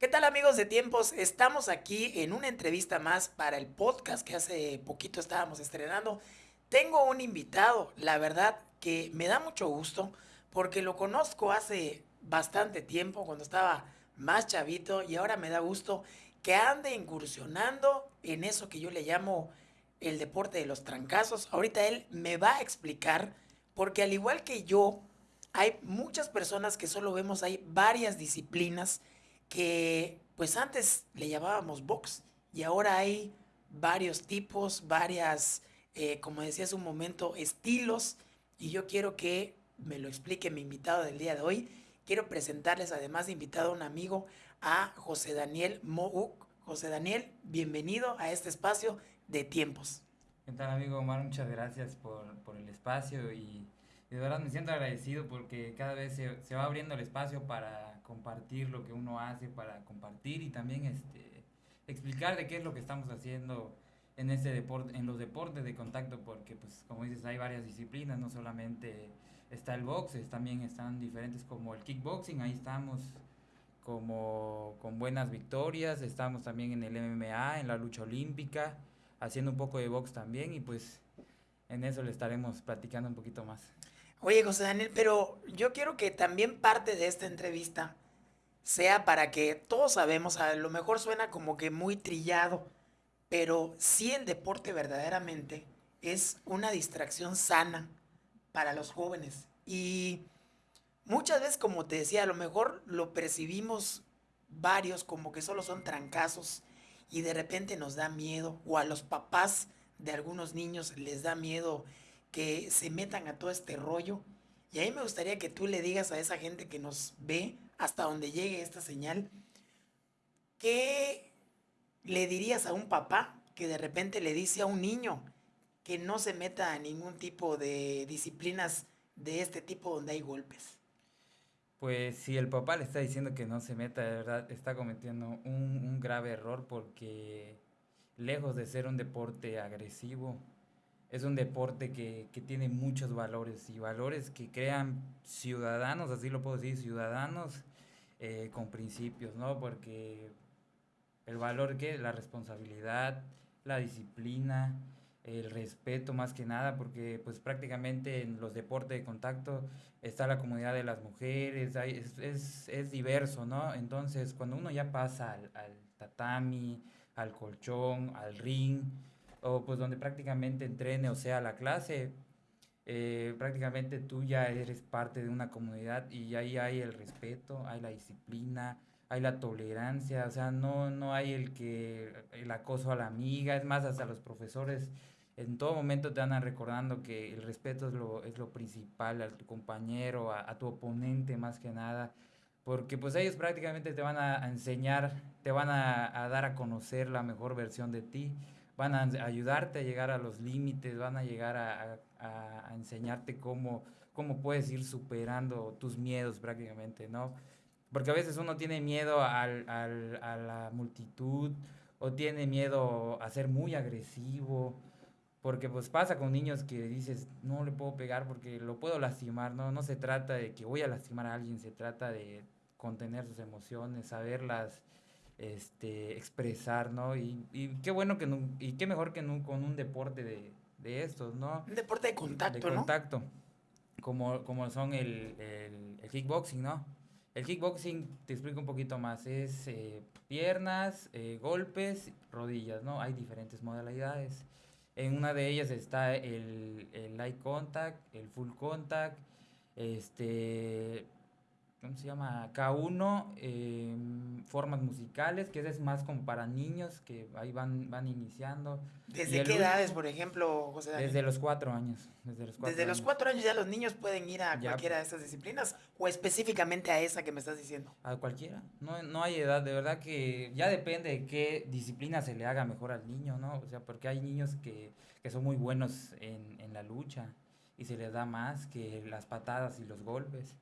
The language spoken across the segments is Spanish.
¿Qué tal amigos de tiempos? Estamos aquí en una entrevista más para el podcast que hace poquito estábamos estrenando. Tengo un invitado, la verdad que me da mucho gusto porque lo conozco hace bastante tiempo cuando estaba más chavito y ahora me da gusto que ande incursionando en eso que yo le llamo el deporte de los trancazos. Ahorita él me va a explicar porque al igual que yo, hay muchas personas que solo vemos, hay varias disciplinas que pues antes le llamábamos box y ahora hay varios tipos, varias, eh, como decía hace un momento, estilos y yo quiero que me lo explique mi invitado del día de hoy. Quiero presentarles además de invitado a un amigo, a José Daniel Mouk. José Daniel, bienvenido a este espacio de tiempos. ¿Qué tal amigo Omar? Muchas gracias por, por el espacio y de verdad me siento agradecido porque cada vez se, se, va abriendo el espacio para compartir lo que uno hace, para compartir y también este, explicar de qué es lo que estamos haciendo en, este deporte, en los deportes de contacto, porque pues como dices hay varias disciplinas, no solamente está el box, también están diferentes como el kickboxing, ahí estamos como con buenas victorias, estamos también en el MMA, en la lucha olímpica, haciendo un poco de box también y pues en eso le estaremos platicando un poquito más. Oye, José Daniel, pero yo quiero que también parte de esta entrevista sea para que todos sabemos, a lo mejor suena como que muy trillado, pero sí el deporte verdaderamente es una distracción sana para los jóvenes. Y muchas veces, como te decía, a lo mejor lo percibimos varios como que solo son trancazos y de repente nos da miedo, o a los papás de algunos niños les da miedo que se metan a todo este rollo. Y ahí me gustaría que tú le digas a esa gente que nos ve hasta donde llegue esta señal, ¿qué le dirías a un papá que de repente le dice a un niño que no se meta a ningún tipo de disciplinas de este tipo donde hay golpes? Pues si el papá le está diciendo que no se meta, de verdad está cometiendo un, un grave error porque lejos de ser un deporte agresivo, es un deporte que, que, tiene muchos valores y valores que crean ciudadanos, así lo puedo decir, ciudadanos eh, con principios, ¿no? Porque el valor que la responsabilidad, la disciplina, el respeto más que nada, porque pues prácticamente en los deportes de contacto está la comunidad de las mujeres, es, es, diverso, ¿no? Entonces cuando uno ya pasa al tatami, al colchón, al ring, o pues donde prácticamente entrene o sea la clase, eh, prácticamente tú ya eres parte de una comunidad y ahí hay el respeto, hay la disciplina, hay la tolerancia, o sea, no, no hay el que el acoso a la amiga, es más, hasta los profesores en todo momento te van recordando que el respeto es lo, es lo principal a tu compañero, a, tu oponente más que nada, porque pues ellos prácticamente te van a, enseñar, te van a, a dar a conocer la mejor versión de ti van a ayudarte a llegar a los límites, van a llegar a, a, enseñarte cómo, cómo puedes ir superando tus miedos prácticamente, ¿no? Porque a veces uno tiene miedo al, al, a la multitud o tiene miedo a ser muy agresivo, porque pues pasa con niños que dices, no le puedo pegar porque lo puedo lastimar, ¿no? No se trata de que voy a lastimar a alguien, se trata de contener sus emociones, saberlas este, expresar, ¿no? Y, y qué bueno que, no, y qué mejor que no, con un deporte de, de estos, ¿no? Un deporte de contacto, de contacto, como, como son el, el, el, kickboxing, ¿no? El kickboxing, te explico un poquito más, es eh, piernas, eh, golpes, rodillas, ¿no? Hay diferentes modalidades. En una de ellas está el, el light contact, el full contact, este, ¿cómo se llama? K1, eh, formas musicales, que es más como para niños que ahí van, van iniciando. ¿Desde qué edades, por ejemplo, José Daniel? Desde los cuatro años. Desde los cuatro, desde años. los cuatro años ya los niños pueden ir a cualquiera de estas disciplinas o específicamente a esa que me estás diciendo. A cualquiera, no, no hay edad, de verdad que ya depende de qué disciplina se le haga mejor al niño, ¿no? O sea, porque hay niños que, que son muy buenos en, en la lucha y se les da más que las patadas y los golpes.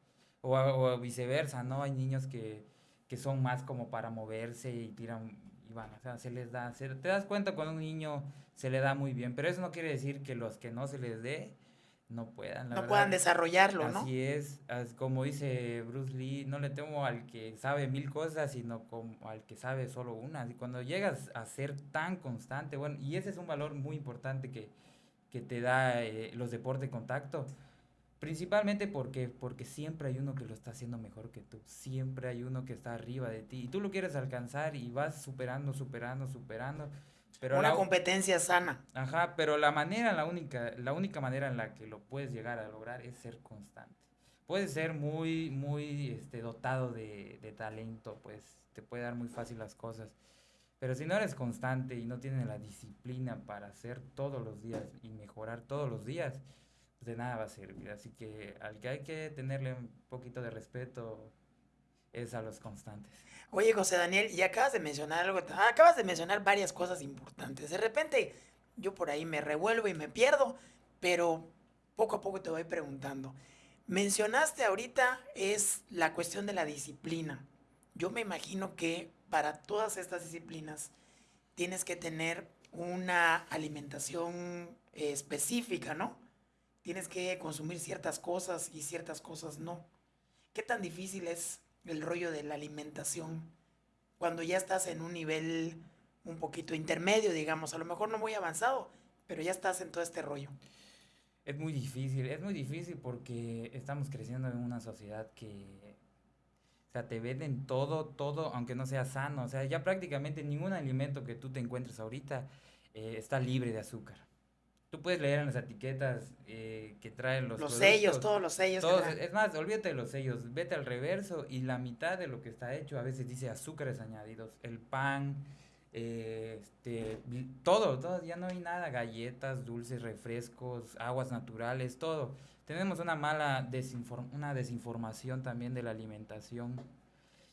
O, o, viceversa, ¿no? Hay niños que, que, son más como para moverse y tiran y van, o sea, se les da, te das cuenta cuando un niño se le da muy bien, pero eso no quiere decir que los que no se les dé no puedan. no puedan desarrollarlo, ¿no? Así es, como dice Bruce Lee, no le temo al que sabe mil cosas, sino como al que sabe solo una. Y cuando llegas a ser tan constante, bueno, y ese es un valor muy importante que, que te da eh, los deportes de contacto, principalmente porque, porque siempre hay uno que lo está haciendo mejor que tú, siempre hay uno que está arriba de ti, y tú lo quieres alcanzar y vas superando, superando, superando una competencia sana. Ajá, pero la manera, la única, la única manera en la que lo puedes llegar a lograr es ser constante. Puedes ser muy, muy este, dotado de, de talento, pues te puede dar muy fácil las cosas. Pero si no eres constante y no tienes la disciplina para hacer todos los días y mejorar todos los días, de nada va a servir. Así que al que hay que tenerle un poquito de respeto es a los constantes. Oye, José Daniel, y acabas de mencionar algo, acabas de mencionar varias cosas importantes. De repente yo por ahí me revuelvo y me pierdo, pero poco a poco te voy preguntando. Mencionaste ahorita es la cuestión de la disciplina. Yo me imagino que para todas estas disciplinas tienes que tener una alimentación específica, ¿no? Tienes que consumir ciertas cosas y ciertas cosas no. ¿Qué tan difícil es el rollo de la alimentación cuando ya estás en un nivel un poquito intermedio, digamos, a lo mejor no muy avanzado, pero ya estás en todo este rollo. Es muy difícil, es muy difícil porque estamos creciendo en una sociedad que, te venden todo, todo, aunque no sea sano, o sea, ya prácticamente ningún alimento que tú te encuentres ahorita eh, está libre de azúcar. Tú puedes leer en las etiquetas eh, que traen los Los sellos, todos los sellos. es más, olvídate de los sellos, vete al reverso y la mitad de lo que está hecho a veces dice azúcares añadidos. El pan, eh, este, todo, todo, ya no hay nada, galletas, dulces, refrescos, aguas naturales, todo. Tenemos una mala desinform una desinformación también de la alimentación.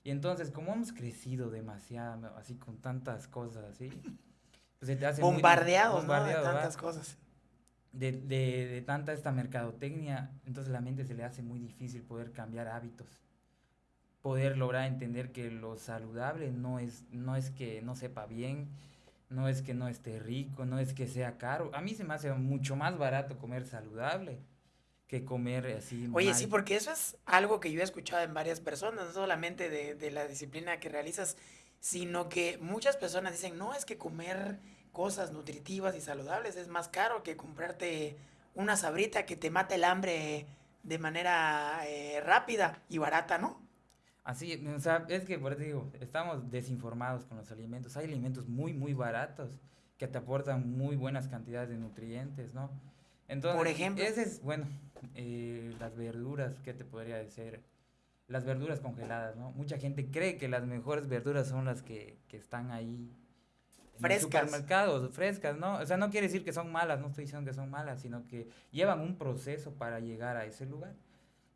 Y entonces, como hemos crecido demasiado, así con tantas cosas así, pues se te hace bombardeados, ¿no? De tantas cosas de, de, de, tanta esta mercadotecnia, entonces la mente se le hace muy difícil poder cambiar hábitos, poder lograr entender que lo saludable no es, no es que no sepa bien, no es que no esté rico, no es que sea caro. A mí se me hace mucho más barato comer saludable que comer así. Oye, sí, porque eso es algo que yo he escuchado en varias personas, no solamente de, de la disciplina que realizas, sino que muchas personas dicen, no, es que comer cosas nutritivas y saludables es más caro que comprarte una sabrita que te mate el hambre de manera eh, rápida y barata, ¿no? Así, o sea, es que por eso digo, estamos desinformados con los alimentos. Hay alimentos muy, muy baratos que te aportan muy buenas cantidades de nutrientes, ¿no? Entonces, por ejemplo, ese es, bueno, eh, las verduras, ¿qué te podría decir? Las verduras congeladas, ¿no? Mucha gente cree que las mejores verduras son las que, que están ahí frescas. supermercados, frescas, ¿no? O sea, no quiere decir que son malas, no estoy diciendo que son malas, sino que llevan un proceso para llegar a ese lugar.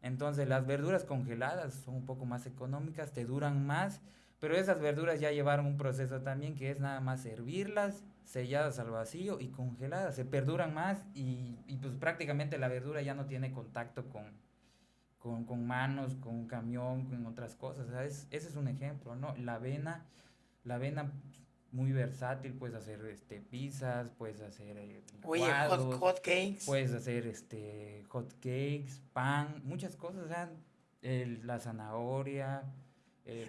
Entonces, las verduras congeladas son un poco más económicas, te duran más, pero esas verduras ya llevaron un proceso también que es nada más servirlas, selladas al vacío y congeladas, se perduran más y, y pues prácticamente la verdura ya no tiene contacto con, con, con manos, con un camión, con otras cosas. O sea, ese es un ejemplo, ¿no? La avena, la avena muy versátil, puedes hacer este pizzas, puedes hacer eh, Oye, hot, cakes. Puedes hacer este hot cakes, pan, muchas cosas, o sea, la zanahoria.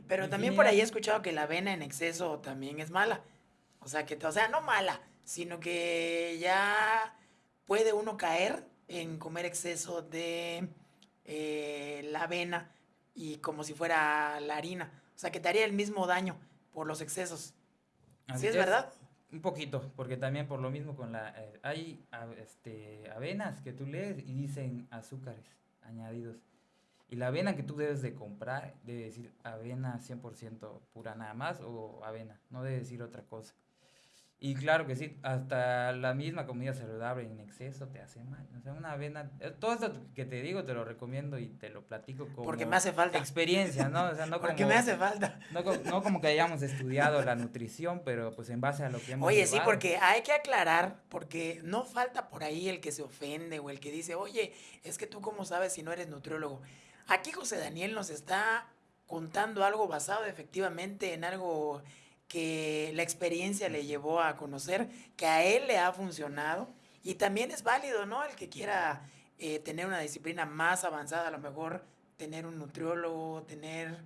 Pero también por ahí he escuchado que la avena en exceso también es mala. O sea, que, o sea, no mala, sino que ya puede uno caer en comer exceso de eh, la avena y como si fuera la harina. O sea, que te haría el mismo daño por los excesos. ¿Sí es, verdad? Un poquito, porque también por lo mismo con la... Eh, hay este, avenas que tú lees y dicen azúcares añadidos. Y la avena que tú debes de comprar debe decir avena 100% pura nada más o avena, no debe decir otra cosa. Y claro que sí, hasta la misma comida saludable en exceso te hace mal. O sea, una avena, eh, todo esto que te digo te lo recomiendo y te lo platico como Porque me hace falta. experiencia, ¿no? O sea, no Porque me hace falta. No, no, como que hayamos estudiado la nutrición, pero pues en base a lo que hemos Oye, sí, porque hay que aclarar, porque no falta por ahí el que se ofende o el que dice, oye, es que tú cómo sabes si no eres nutriólogo. Aquí José Daniel nos está contando algo basado efectivamente en algo que la experiencia le llevó a conocer, que a él le ha funcionado. Y también es válido, ¿no? El que quiera eh, tener una disciplina más avanzada, a lo mejor tener un nutriólogo, tener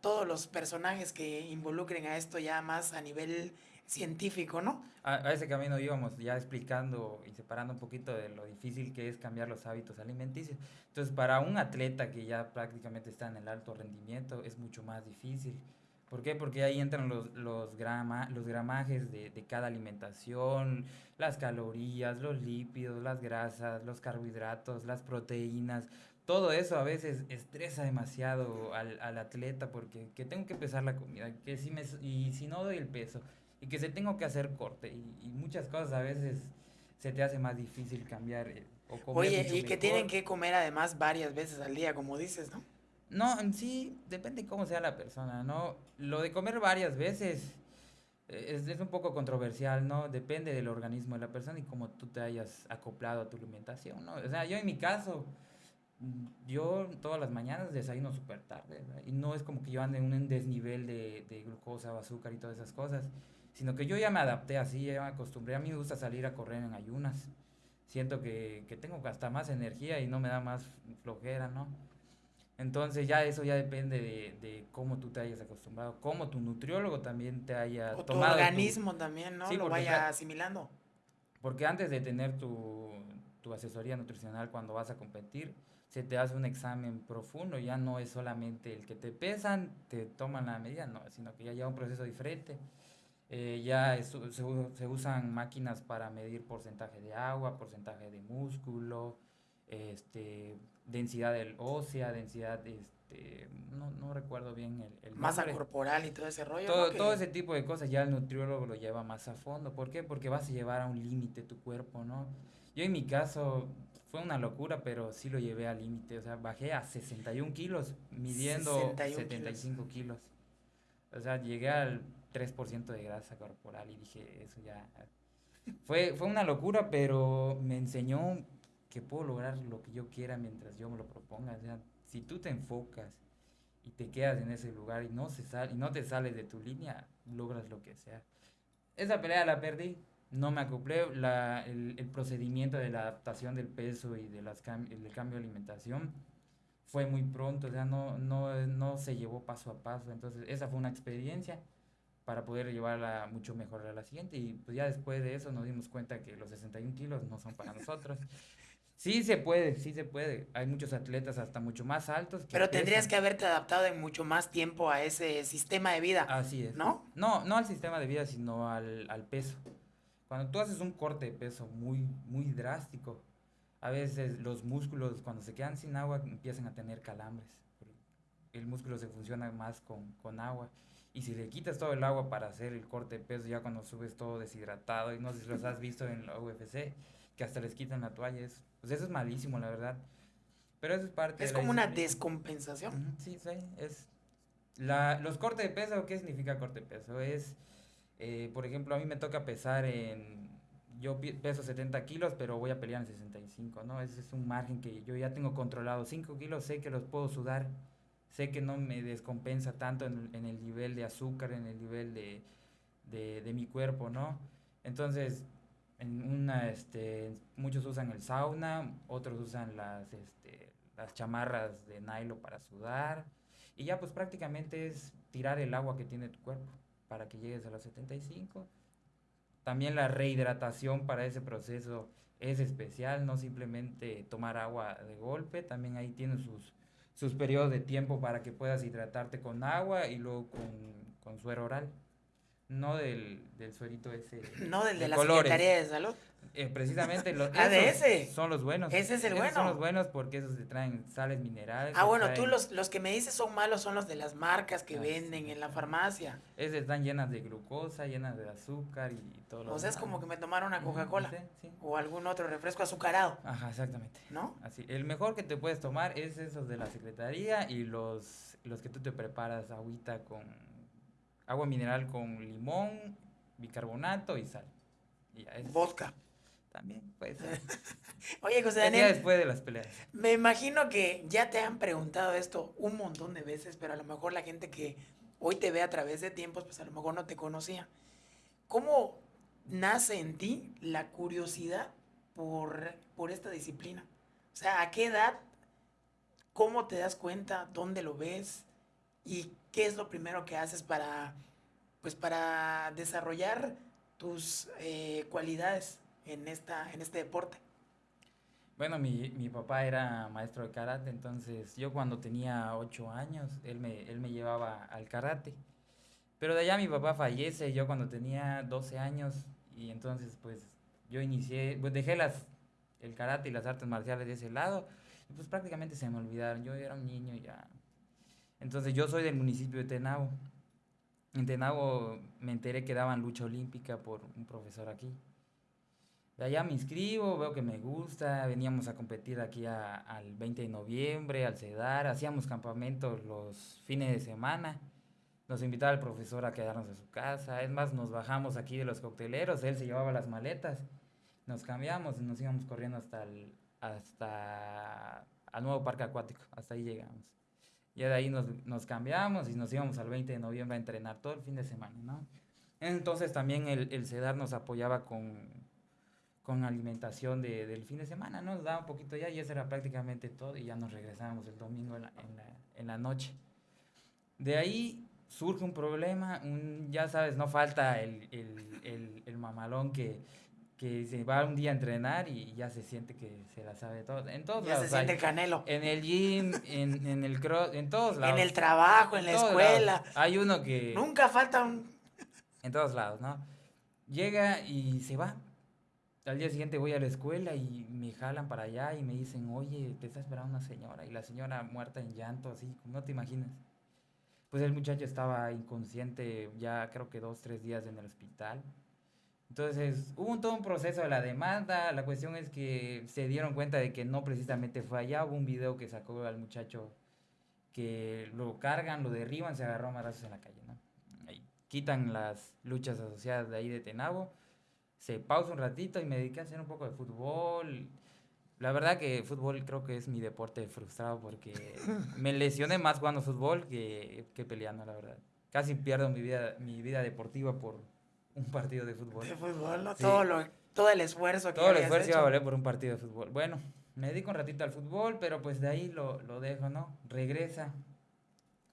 todos los personajes que involucren a esto ya más a nivel científico, ¿no? A, ese camino íbamos ya explicando y separando un poquito de lo difícil que es cambiar los hábitos alimenticios. Entonces, para un atleta que ya prácticamente está en el alto rendimiento, es mucho más difícil. ¿Por qué? Porque ahí entran los, los, grama, los gramajes de, de, cada alimentación, las calorías, los lípidos, las grasas, los carbohidratos, las proteínas. Todo eso a veces estresa demasiado al, al atleta porque que tengo que pesar la comida que si me, y si no doy el peso y que se tengo que hacer corte y, y muchas cosas a veces se te hace más difícil cambiar. Eh, o comer Oye, y que tienen que comer además varias veces al día, como dices, ¿no? No, en sí, depende cómo sea la persona, ¿no? Lo de comer varias veces eh, es, es, un poco controversial, ¿no? Depende del organismo de la persona y cómo tú te hayas acoplado a tu alimentación, ¿no? O sea, yo en mi caso, mm, yo todas las mañanas desayuno súper tarde, ¿verdad? Y no es como que yo ande en un desnivel de, de glucosa o azúcar y todas esas cosas, sino que yo ya me adapté así, ya me acostumbré. A mí me gusta salir a correr en ayunas. Siento que, que tengo hasta más energía y no me da más flojera, ¿no? Entonces ya eso ya depende de, de, cómo tú te hayas acostumbrado, cómo tu nutriólogo también te haya o tomado. Tu organismo también, ¿no? Lo vaya asimilando. Porque antes de tener tu, tu, asesoría nutricional cuando vas a competir, se te hace un examen profundo, ya no es solamente el que te pesan, te toman la medida, no, sino que ya lleva un proceso diferente. Eh, ya se, se usan máquinas para medir porcentaje de agua, porcentaje de músculo, este, densidad del ósea, densidad, este, no, no recuerdo bien el, el Masa corporal y todo ese rollo. Todo, todo ese tipo de cosas ya el nutriólogo lo lleva más a fondo. ¿Por qué? Porque vas a llevar a un límite tu cuerpo, ¿no? Yo en mi caso fue una locura, pero sí lo llevé al límite. O sea, bajé a 61 kilos, midiendo 75 kilos. O sea, llegué al 3% de grasa corporal y dije, eso ya... Fue, fue una locura, pero me enseñó que puedo lograr lo que yo quiera mientras yo me lo proponga. O sea, si tú te enfocas y te quedas en ese lugar y no, se sal, y no te sales de tu línea, logras lo que sea. Esa pelea la perdí, no me acoplé, la, el, el, procedimiento de la adaptación del peso y de las cam el cambio de alimentación fue muy pronto, o sea, no, no, no se llevó paso a paso. Entonces, esa fue una experiencia para poder llevarla mucho mejor a la siguiente. Y pues ya después de eso nos dimos cuenta que los 61 kilos no son para nosotros. Sí se puede, sí se puede. Hay muchos atletas hasta mucho más altos. Que Pero tendrías que haberte adaptado en mucho más tiempo a ese sistema de vida. Así es. ¿No? No, no al sistema de vida, sino al, al peso. Cuando tú haces un corte de peso muy, muy drástico, a veces los músculos cuando se quedan sin agua empiezan a tener calambres. El músculo se funciona más con, con agua. Y si le quitas todo el agua para hacer el corte de peso, ya cuando subes todo deshidratado, y no sé si los has visto en la UFC, que hasta les quitan la toalla, es pues eso es malísimo, la verdad. Pero eso es parte Es como una descompensación. sí, sí, es... La, los cortes de peso, ¿qué significa corte de peso? Es, eh, por ejemplo, a mí me toca pesar en... Yo peso 70 kilos, pero voy a pelear en 65, ¿no? Ese es un margen que yo ya tengo controlado. 5 kilos sé que los puedo sudar, sé que no me descompensa tanto en, en el nivel de azúcar, en el nivel de, de, de mi cuerpo, ¿no? Entonces, en una, este, muchos usan el sauna, otros usan las, este, las chamarras de nylon para sudar. Y ya pues prácticamente es tirar el agua que tiene tu cuerpo para que llegues a los 75. También la rehidratación para ese proceso es especial, no simplemente tomar agua de golpe, también ahí tiene sus, sus periodos de tiempo para que puedas hidratarte con agua y luego con, con suero oral. No del, del suerito ese. No del de, la Secretaría de Salud. Eh, precisamente los ah, de ese. son los buenos. Ese es el bueno. Son los buenos porque esos te traen sales minerales. Ah, bueno, tú los, los que me dices son malos son los de las marcas que venden en la farmacia. Esas están llenas de glucosa, llenas de azúcar y todo lo O sea, es como que me tomaron una Coca-Cola o algún otro refresco azucarado. Ajá, exactamente. ¿No? Así, el mejor que te puedes tomar es esos de la Secretaría y los, los que tú te preparas agüita con agua mineral con limón, bicarbonato y sal. Y ya es, Vodka. También puede ser. Oye, José Daniel. después de las peleas. Me imagino que ya te han preguntado esto un montón de veces, pero a lo mejor la gente que hoy te ve a través de tiempos, pues a lo mejor no te conocía. ¿Cómo nace en ti la curiosidad por, por esta disciplina? O O sea, ¿a qué edad? ¿Cómo te das cuenta? ¿Dónde lo ves? ¿Y qué es lo primero que haces para, pues, para desarrollar tus eh, cualidades en, esta, en este deporte? Bueno, mi, mi, papá era maestro de karate, entonces yo cuando tenía ocho años, él me, él me llevaba al karate. Pero de allá mi papá fallece, yo cuando tenía 12 años, y entonces pues yo inicié, pues dejé las, el karate y las artes marciales de ese lado, y pues prácticamente se me olvidaron, yo era un niño ya. Entonces yo soy del municipio de Tenabo. En Tenabo me enteré que daban lucha olímpica por un profesor aquí. De allá me inscribo, veo que me gusta, veníamos a competir aquí al 20 de noviembre, al CEDAR, hacíamos campamentos los fines de semana, nos invitaba el profesor a quedarnos en su casa, es más, nos bajamos aquí de los cocteleros, él se llevaba las maletas, nos cambiamos y nos íbamos corriendo hasta el, hasta al nuevo parque acuático, hasta ahí llegamos. Ya de ahí nos, nos cambiamos y nos íbamos al 20 de noviembre a entrenar todo el fin de semana, ¿no? Entonces también el, el CEDAR nos apoyaba con con alimentación de, del fin de semana, ¿no? Nos daba un poquito ya y eso era prácticamente todo y ya nos regresábamos el domingo en la, en la, en la noche. De ahí surge un problema, un, ya sabes, no falta el, el, el, el mamalón que, que se va un día a entrenar y ya se siente que se la sabe todo. En todos ya lados. se siente canelo. En el gym, en, en el cross, en todos lados. En el trabajo, en, en la escuela. Lados. Hay uno que... Nunca falta un... En todos lados, ¿no? Llega y se va al día siguiente voy a la escuela y me jalan para allá y me dicen, oye, te está esperando una señora. Y la señora muerta en llanto, así, no te imaginas. Pues el muchacho estaba inconsciente ya creo que dos, tres días en el hospital. Entonces hubo todo un proceso de la demanda. La cuestión es que se dieron cuenta de que no precisamente fue allá. Hubo un video que sacó al muchacho que lo cargan, lo derriban, se agarró a madrazos en la calle. ¿no? Ahí, quitan las luchas asociadas de ahí de Tenabo se pausa un ratito y me dediqué a hacer un poco de fútbol. La verdad que fútbol creo que es mi deporte frustrado porque me lesioné más jugando fútbol que, que peleando, la verdad. Casi pierdo mi vida, mi vida deportiva por un partido de fútbol. De fútbol, ¿no? Sí. Todo, lo, todo el esfuerzo que Todo el esfuerzo iba a valer por un partido de fútbol. Bueno, me dedico un ratito al fútbol, pero pues de ahí lo, lo dejo, ¿no? Regresa.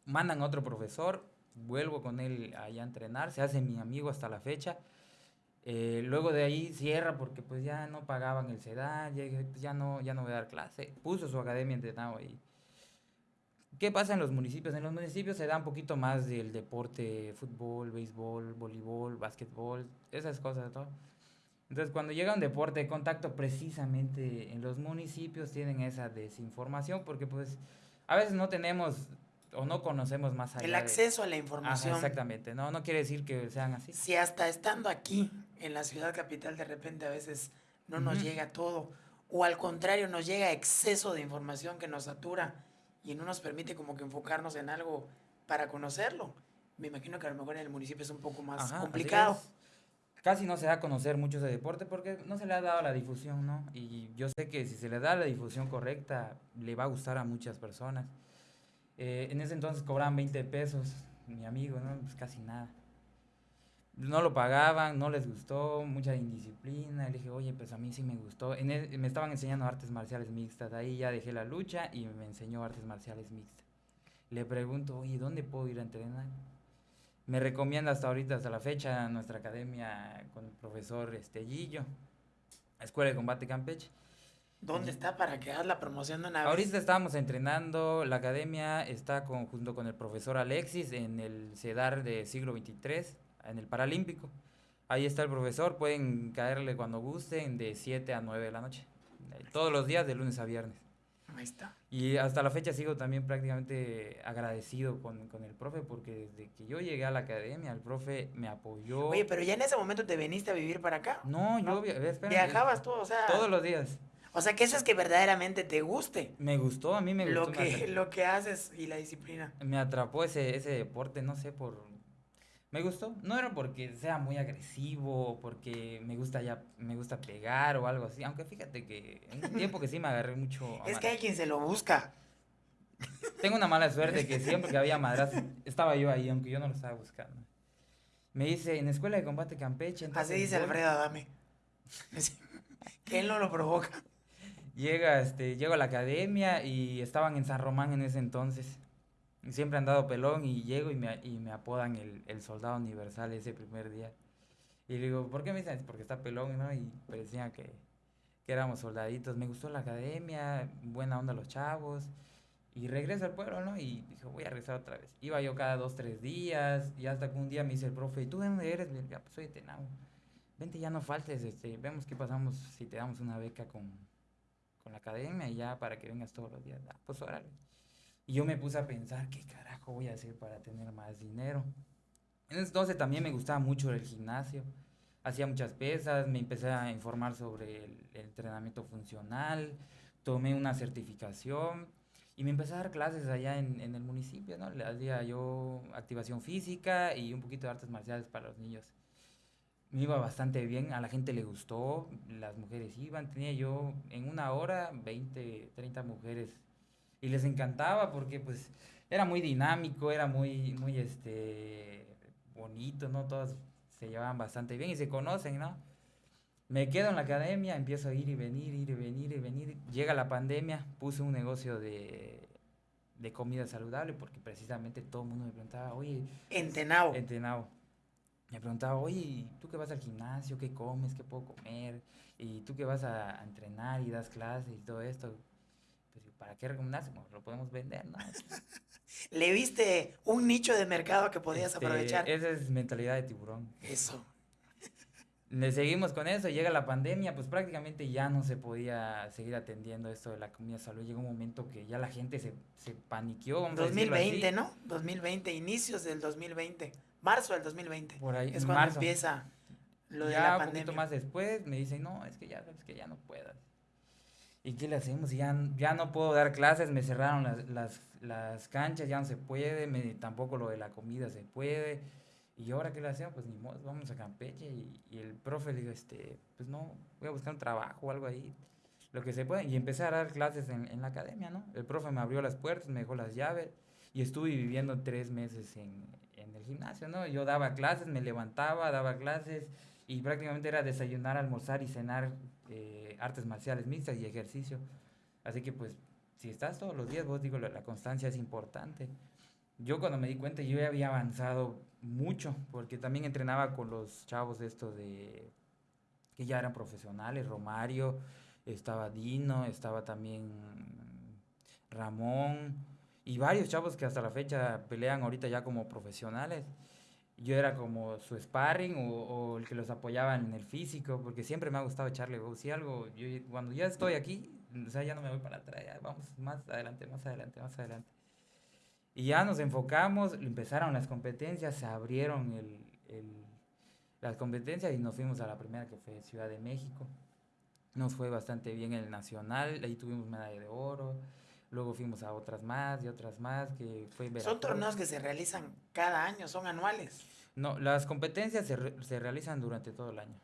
Mandan otro profesor, vuelvo con él allá a entrenar, se hace mi amigo hasta la fecha. Eh, luego de ahí cierra porque pues ya no pagaban el sedán, ya, pues, ya, no, ya no voy a dar clase. Puso su academia entrenado ahí. ¿Qué pasa en los municipios? En los municipios se da un poquito más del deporte, fútbol, béisbol, voleibol, básquetbol, esas cosas, ¿no? Entonces, cuando llega un deporte de contacto, precisamente en los municipios tienen esa desinformación porque pues a veces no tenemos o no conocemos más allá. El acceso de... a la información. Ajá, exactamente, no, no quiere decir que sean así. Si hasta estando aquí, en la ciudad capital, de repente a veces no nos uh -huh. llega todo, o al contrario, nos llega exceso de información que nos satura y no nos permite como que enfocarnos en algo para conocerlo. Me imagino que a lo mejor en el municipio es un poco más Ajá, complicado. Casi no se da a conocer mucho ese deporte porque no se le ha dado la difusión, ¿no? Y yo sé que si se le da la difusión correcta, le va a gustar a muchas personas. Eh, en ese entonces cobraban 20 pesos, mi amigo, ¿no? Pues casi nada. No lo pagaban, no les gustó, mucha indisciplina. Le dije, oye, pues a mí sí me gustó. En el, me estaban enseñando artes marciales mixtas. Ahí ya dejé la lucha y me enseñó artes marciales mixtas. Le pregunto, oye, ¿dónde puedo ir a entrenar? Me recomienda hasta ahorita, hasta la fecha, nuestra academia con el profesor Estellillo, Escuela de Combate Campeche. ¿Dónde está para que hagas la promoción de una vez? Ahorita estábamos entrenando, la academia está con, junto con el profesor Alexis en el CEDAR de siglo XXIII, en el Paralímpico. Ahí está el profesor, pueden caerle cuando gusten de 7 a 9 de la noche. Todos los días, de lunes a viernes. Ahí está. Y hasta la fecha sigo también prácticamente agradecido con, con, el profe porque desde que yo llegué a la academia, el profe me apoyó. Oye, pero ya en ese momento te viniste a vivir para acá. No, ¿no? yo espérame, viajabas tú, o sea. Todos los días. O sea, que eso es que verdaderamente te guste. Me gustó, a mí me gustó. Lo que, lo que haces y la disciplina. Me atrapó ese, ese deporte, no sé, por... Me gustó. No era porque sea muy agresivo porque me gusta ya, me gusta pegar o algo así. Aunque fíjate que en un tiempo que sí me agarré mucho... es que hay quien se lo busca. Tengo una mala suerte que siempre que había madras estaba yo ahí, aunque yo no lo estaba buscando. Me dice, en Escuela de Combate Campeche... Así dice Alfredo Adame. que él no lo provoca. Llega, este, llego a la academia y estaban en San Román en ese entonces. Siempre han dado pelón y llego y me, y me apodan el, el, soldado universal ese primer día. Y le digo, ¿por qué me dicen? Porque está pelón, ¿no? Y parecía que, que éramos soldaditos. Me gustó la academia, buena onda los chavos. Y regreso al pueblo, ¿no? Y dije, voy a regresar otra vez. Iba yo cada dos, tres días. Y hasta que un día me dice el profe, ¿y tú de dónde eres? Ya, pues soy de Tenau. Vente, ya no faltes. Este, vemos qué pasamos si te damos una beca con, con la academia y ya para que vengas todos los días. Ah, pues órale. Y yo me puse a pensar, ¿qué carajo voy a hacer para tener más dinero? Entonces también me gustaba mucho el gimnasio. Hacía muchas pesas, me empecé a informar sobre el, el entrenamiento funcional, tomé una certificación y me empecé a dar clases allá en, en el municipio, ¿no? Le hacía yo activación física y un poquito de artes marciales para los niños me iba bastante bien, a la gente le gustó, las mujeres iban, tenía yo en una hora 20, 30 mujeres y les encantaba porque pues era muy dinámico, era muy, muy este, bonito, ¿no? Todas se llevaban bastante bien y se conocen, ¿no? Me quedo en la academia, empiezo a ir y venir, ir y venir y venir. Llega la pandemia, puse un negocio de, de comida saludable porque precisamente todo el mundo me preguntaba, oye... Entenao. Entenao me preguntaba, oye, ¿tú que vas al gimnasio? ¿Qué comes? ¿Qué puedo comer? Y tú que vas a, entrenar y das clases y todo esto. ¿Para qué recomendás? lo podemos vender, ¿no? ¿Le viste un nicho de mercado que podías este, aprovechar? Esa es mentalidad de tiburón. Eso. Le seguimos con eso, llega la pandemia, pues prácticamente ya no se podía seguir atendiendo esto de la comida salud. Llegó un momento que ya la gente se, se paniqueó. Vamos 2020, ¿no? 2020, inicios del 2020 marzo del 2020. Por ahí, es cuando empieza lo de la pandemia. un poquito más después me dicen, no, es que ya, es que ya no puedas. ¿Y qué le hacemos? Ya, ya no puedo dar clases, me cerraron las, las, las canchas, ya no se puede, me, tampoco lo de la comida se puede. Y ahora qué le hacemos? Pues ni modo, vamos a Campeche. Y, y, el profe le dijo, este, pues no, voy a buscar un trabajo o algo ahí, lo que se puede. Y empecé a dar clases en, en la academia, ¿no? El profe me abrió las puertas, me dejó las llaves y estuve viviendo tres meses en, en el gimnasio, ¿no? Yo daba clases, me levantaba, daba clases y prácticamente era desayunar, almorzar y cenar eh, artes marciales mixtas y ejercicio. Así que pues si estás todos los días, vos digo, la, la, constancia es importante. Yo cuando me di cuenta, yo ya había avanzado mucho, porque también entrenaba con los chavos estos de que ya eran profesionales, Romario, estaba Dino, estaba también Ramón, y varios chavos que hasta la fecha pelean ahorita ya como profesionales. Yo era como su sparring o, el que los apoyaba en el físico, porque siempre me ha gustado echarle Si algo, yo, cuando ya estoy aquí, o sea, ya no me voy para atrás, ya vamos más adelante, más adelante, más adelante. Y ya nos enfocamos, empezaron las competencias, se abrieron el, el, las competencias y nos fuimos a la primera que fue Ciudad de México. Nos fue bastante bien el nacional, ahí tuvimos medalla de oro. Luego fuimos a otras más y otras más, que fue Son torneos que se realizan cada año, son anuales. No, las competencias se, re se realizan durante todo el año.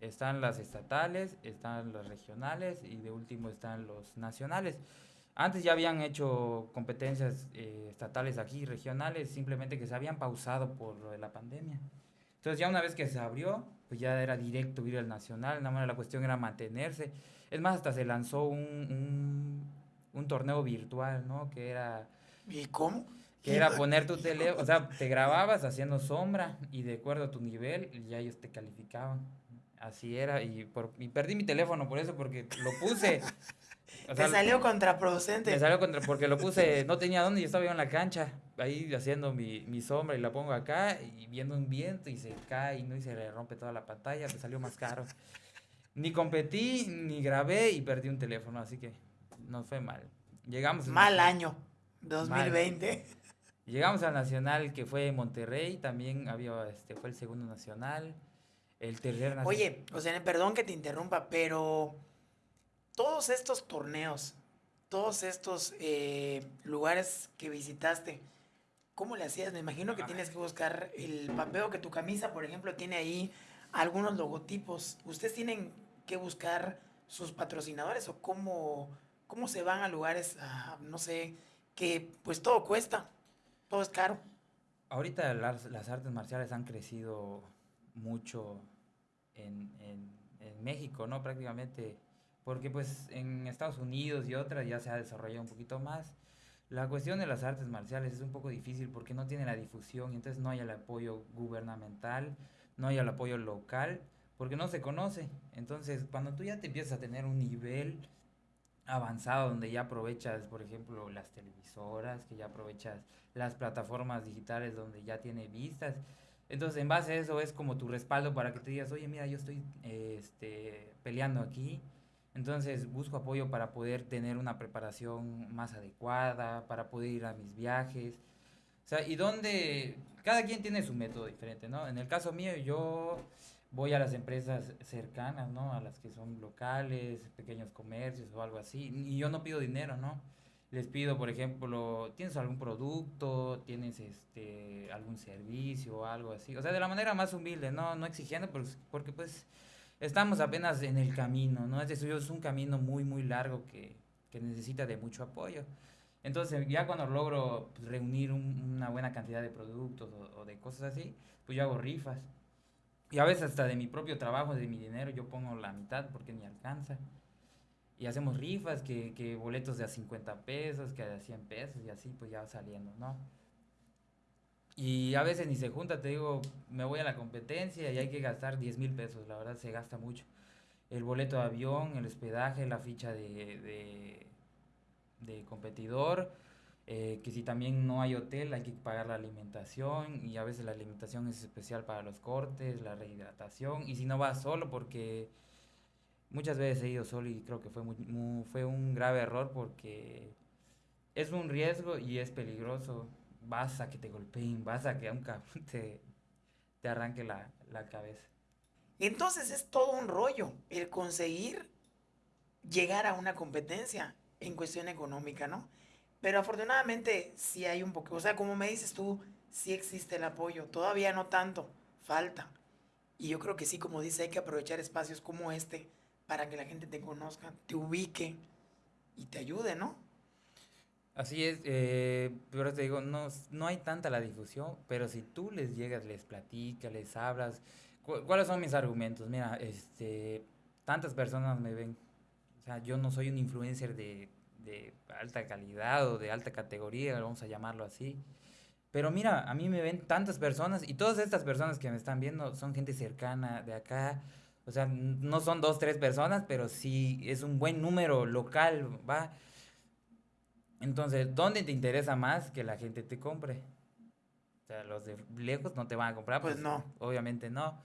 Están las estatales, están las regionales y de último están los nacionales. Antes ya habían hecho competencias eh, estatales aquí, regionales, simplemente que se habían pausado por lo de la pandemia. Entonces ya una vez que se abrió, pues ya era directo ir al nacional, nada más la cuestión era mantenerse. Es más, hasta se lanzó un, un un torneo virtual, ¿no? Que era... ¿Y cómo? Que era poner tu tele, o sea, te grababas haciendo sombra y de acuerdo a tu nivel ya ellos te calificaban. Así era y, por, y perdí mi teléfono por eso porque lo puse. O sea, te salió contraproducente. Me salió contra porque lo puse, no tenía dónde, yo estaba yo en la cancha, ahí haciendo mi, mi sombra y la pongo acá y viendo un viento y se cae y no y se le rompe toda la pantalla, me salió más caro. Ni competí, ni grabé y perdí un teléfono, así que nos fue mal. Llegamos. Mal año, 2020. Llegamos al nacional que fue Monterrey, también había, este, fue el segundo nacional, el tercer nacional. Oye, o sea, perdón que te interrumpa, pero todos estos torneos, todos estos eh, lugares que visitaste, ¿cómo le hacías? Me imagino que tienes que buscar el papel que tu camisa, por ejemplo, tiene ahí algunos logotipos. ¿Ustedes tienen que buscar sus patrocinadores o cómo, cómo se van a lugares, no sé, que pues todo cuesta, todo es caro. Ahorita las, las artes marciales han crecido mucho en, en, en, México, ¿no? Prácticamente porque pues en Estados Unidos y otras ya se ha desarrollado un poquito más. La cuestión de las artes marciales es un poco difícil porque no tiene la difusión, entonces no hay el apoyo gubernamental, no hay el apoyo local, porque no se conoce. Entonces, cuando tú ya te empiezas a tener un nivel avanzado donde ya aprovechas, por ejemplo, las televisoras, que ya aprovechas las plataformas digitales donde ya tiene vistas, entonces en base a eso es como tu respaldo para que te digas, oye, mira, yo estoy este, peleando aquí, entonces busco apoyo para poder tener una preparación más adecuada, para poder ir a mis viajes. O sea, y donde cada quien tiene su método diferente, ¿no? En el caso mío, yo voy a las empresas cercanas, ¿no? A las que son locales, pequeños comercios o algo así. Y yo no pido dinero, ¿no? Les pido, por ejemplo, ¿tienes algún producto? ¿Tienes este algún servicio o algo así? O sea, de la manera más humilde, ¿no? No exigiendo, pues, porque pues estamos apenas en el camino, ¿no? Es decir, es un camino muy, muy largo que, que necesita de mucho apoyo. Entonces, ya cuando logro pues, reunir una buena cantidad de productos o, de cosas así, pues yo hago rifas. Y a veces hasta de mi propio trabajo, de mi dinero, yo pongo la mitad porque ni alcanza. Y hacemos rifas, que, que boletos de a 50 pesos, que a 100 pesos y así, pues ya va saliendo, ¿no? Y a veces ni se junta, te digo, me voy a la competencia y hay que gastar 10 mil pesos, la verdad se gasta mucho. El boleto de avión, el hospedaje, la ficha de, de, competidor, eh, que si también no hay hotel hay que pagar la alimentación y a veces la alimentación es especial para los cortes, la rehidratación y si no vas solo porque muchas veces he ido solo y creo que fue, fue un grave error porque es un riesgo y es peligroso vas a que te golpeen, vas a que a un te, te arranque la, la cabeza. Entonces es todo un rollo el conseguir llegar a una competencia en cuestión económica, ¿no? Pero afortunadamente sí hay un poco, o sea, como me dices tú, sí existe el apoyo, todavía no tanto, falta. Y yo creo que sí, como dice, hay que aprovechar espacios como este para que la gente te conozca, te ubique y te ayude, ¿no? Así es, eh, pero te digo, no, no hay tanta la difusión, pero si tú les llegas, les platicas, les hablas, ¿cuáles son mis argumentos? Mira, este, tantas personas me ven, o sea, yo no soy un influencer de, de alta calidad o de alta categoría, vamos a llamarlo así, pero mira, a mí me ven tantas personas y todas estas personas que me están viendo son gente cercana de acá, o sea, no son dos, tres personas, pero sí es un buen número local, ¿va? Entonces, ¿dónde te interesa más que la gente te compre? O sea, los de lejos no te van a comprar. Pues, pues no. Obviamente no.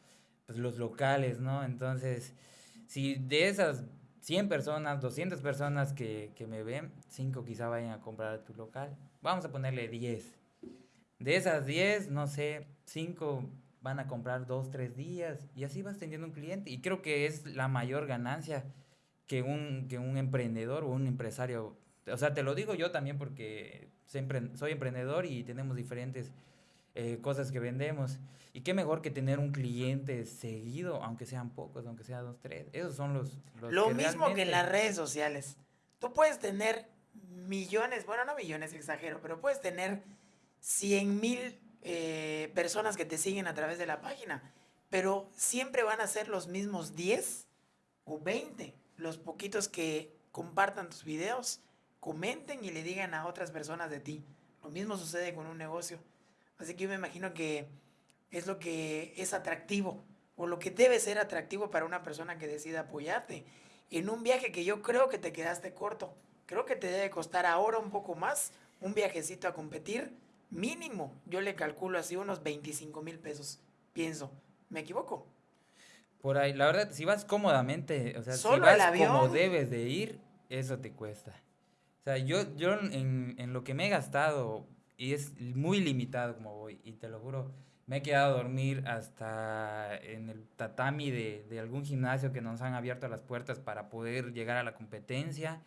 Pues los locales, ¿no? Entonces, si de esas 100 personas, 200 personas que, que me ven, 5 quizá vayan a comprar tu local. Vamos a ponerle 10. De esas 10, no sé, 5 van a comprar 2, 3 días y así vas teniendo un cliente. Y creo que es la mayor ganancia que un, que un emprendedor o un empresario o sea, te lo digo yo también porque soy emprendedor y tenemos diferentes eh, cosas que vendemos. Y qué mejor que tener un cliente seguido, aunque sean pocos, aunque sean dos, tres. Esos son los... lo mismo que en las redes sociales. Tú puedes tener millones, bueno, no millones, exagero, pero puedes tener 100 mil eh, personas que te siguen a través de la página, pero siempre van a ser los mismos 10 o 20, los poquitos que compartan tus videos comenten y le digan a otras personas de ti. Lo mismo sucede con un negocio. Así que yo me imagino que es lo que es atractivo o lo que debe ser atractivo para una persona que decida apoyarte en un viaje que yo creo que te quedaste corto. Creo que te debe costar ahora un poco más un viajecito a competir. Mínimo, yo le calculo así unos 25 mil pesos. Pienso, ¿me equivoco? Por ahí, la verdad, si vas cómodamente, o sea, si vas como debes de ir, eso te cuesta. O sea, yo, yo en, en, lo que me he gastado, y es muy limitado como voy, y te lo juro, me he quedado a dormir hasta en el tatami de, de algún gimnasio que nos han abierto las puertas para poder llegar a la competencia.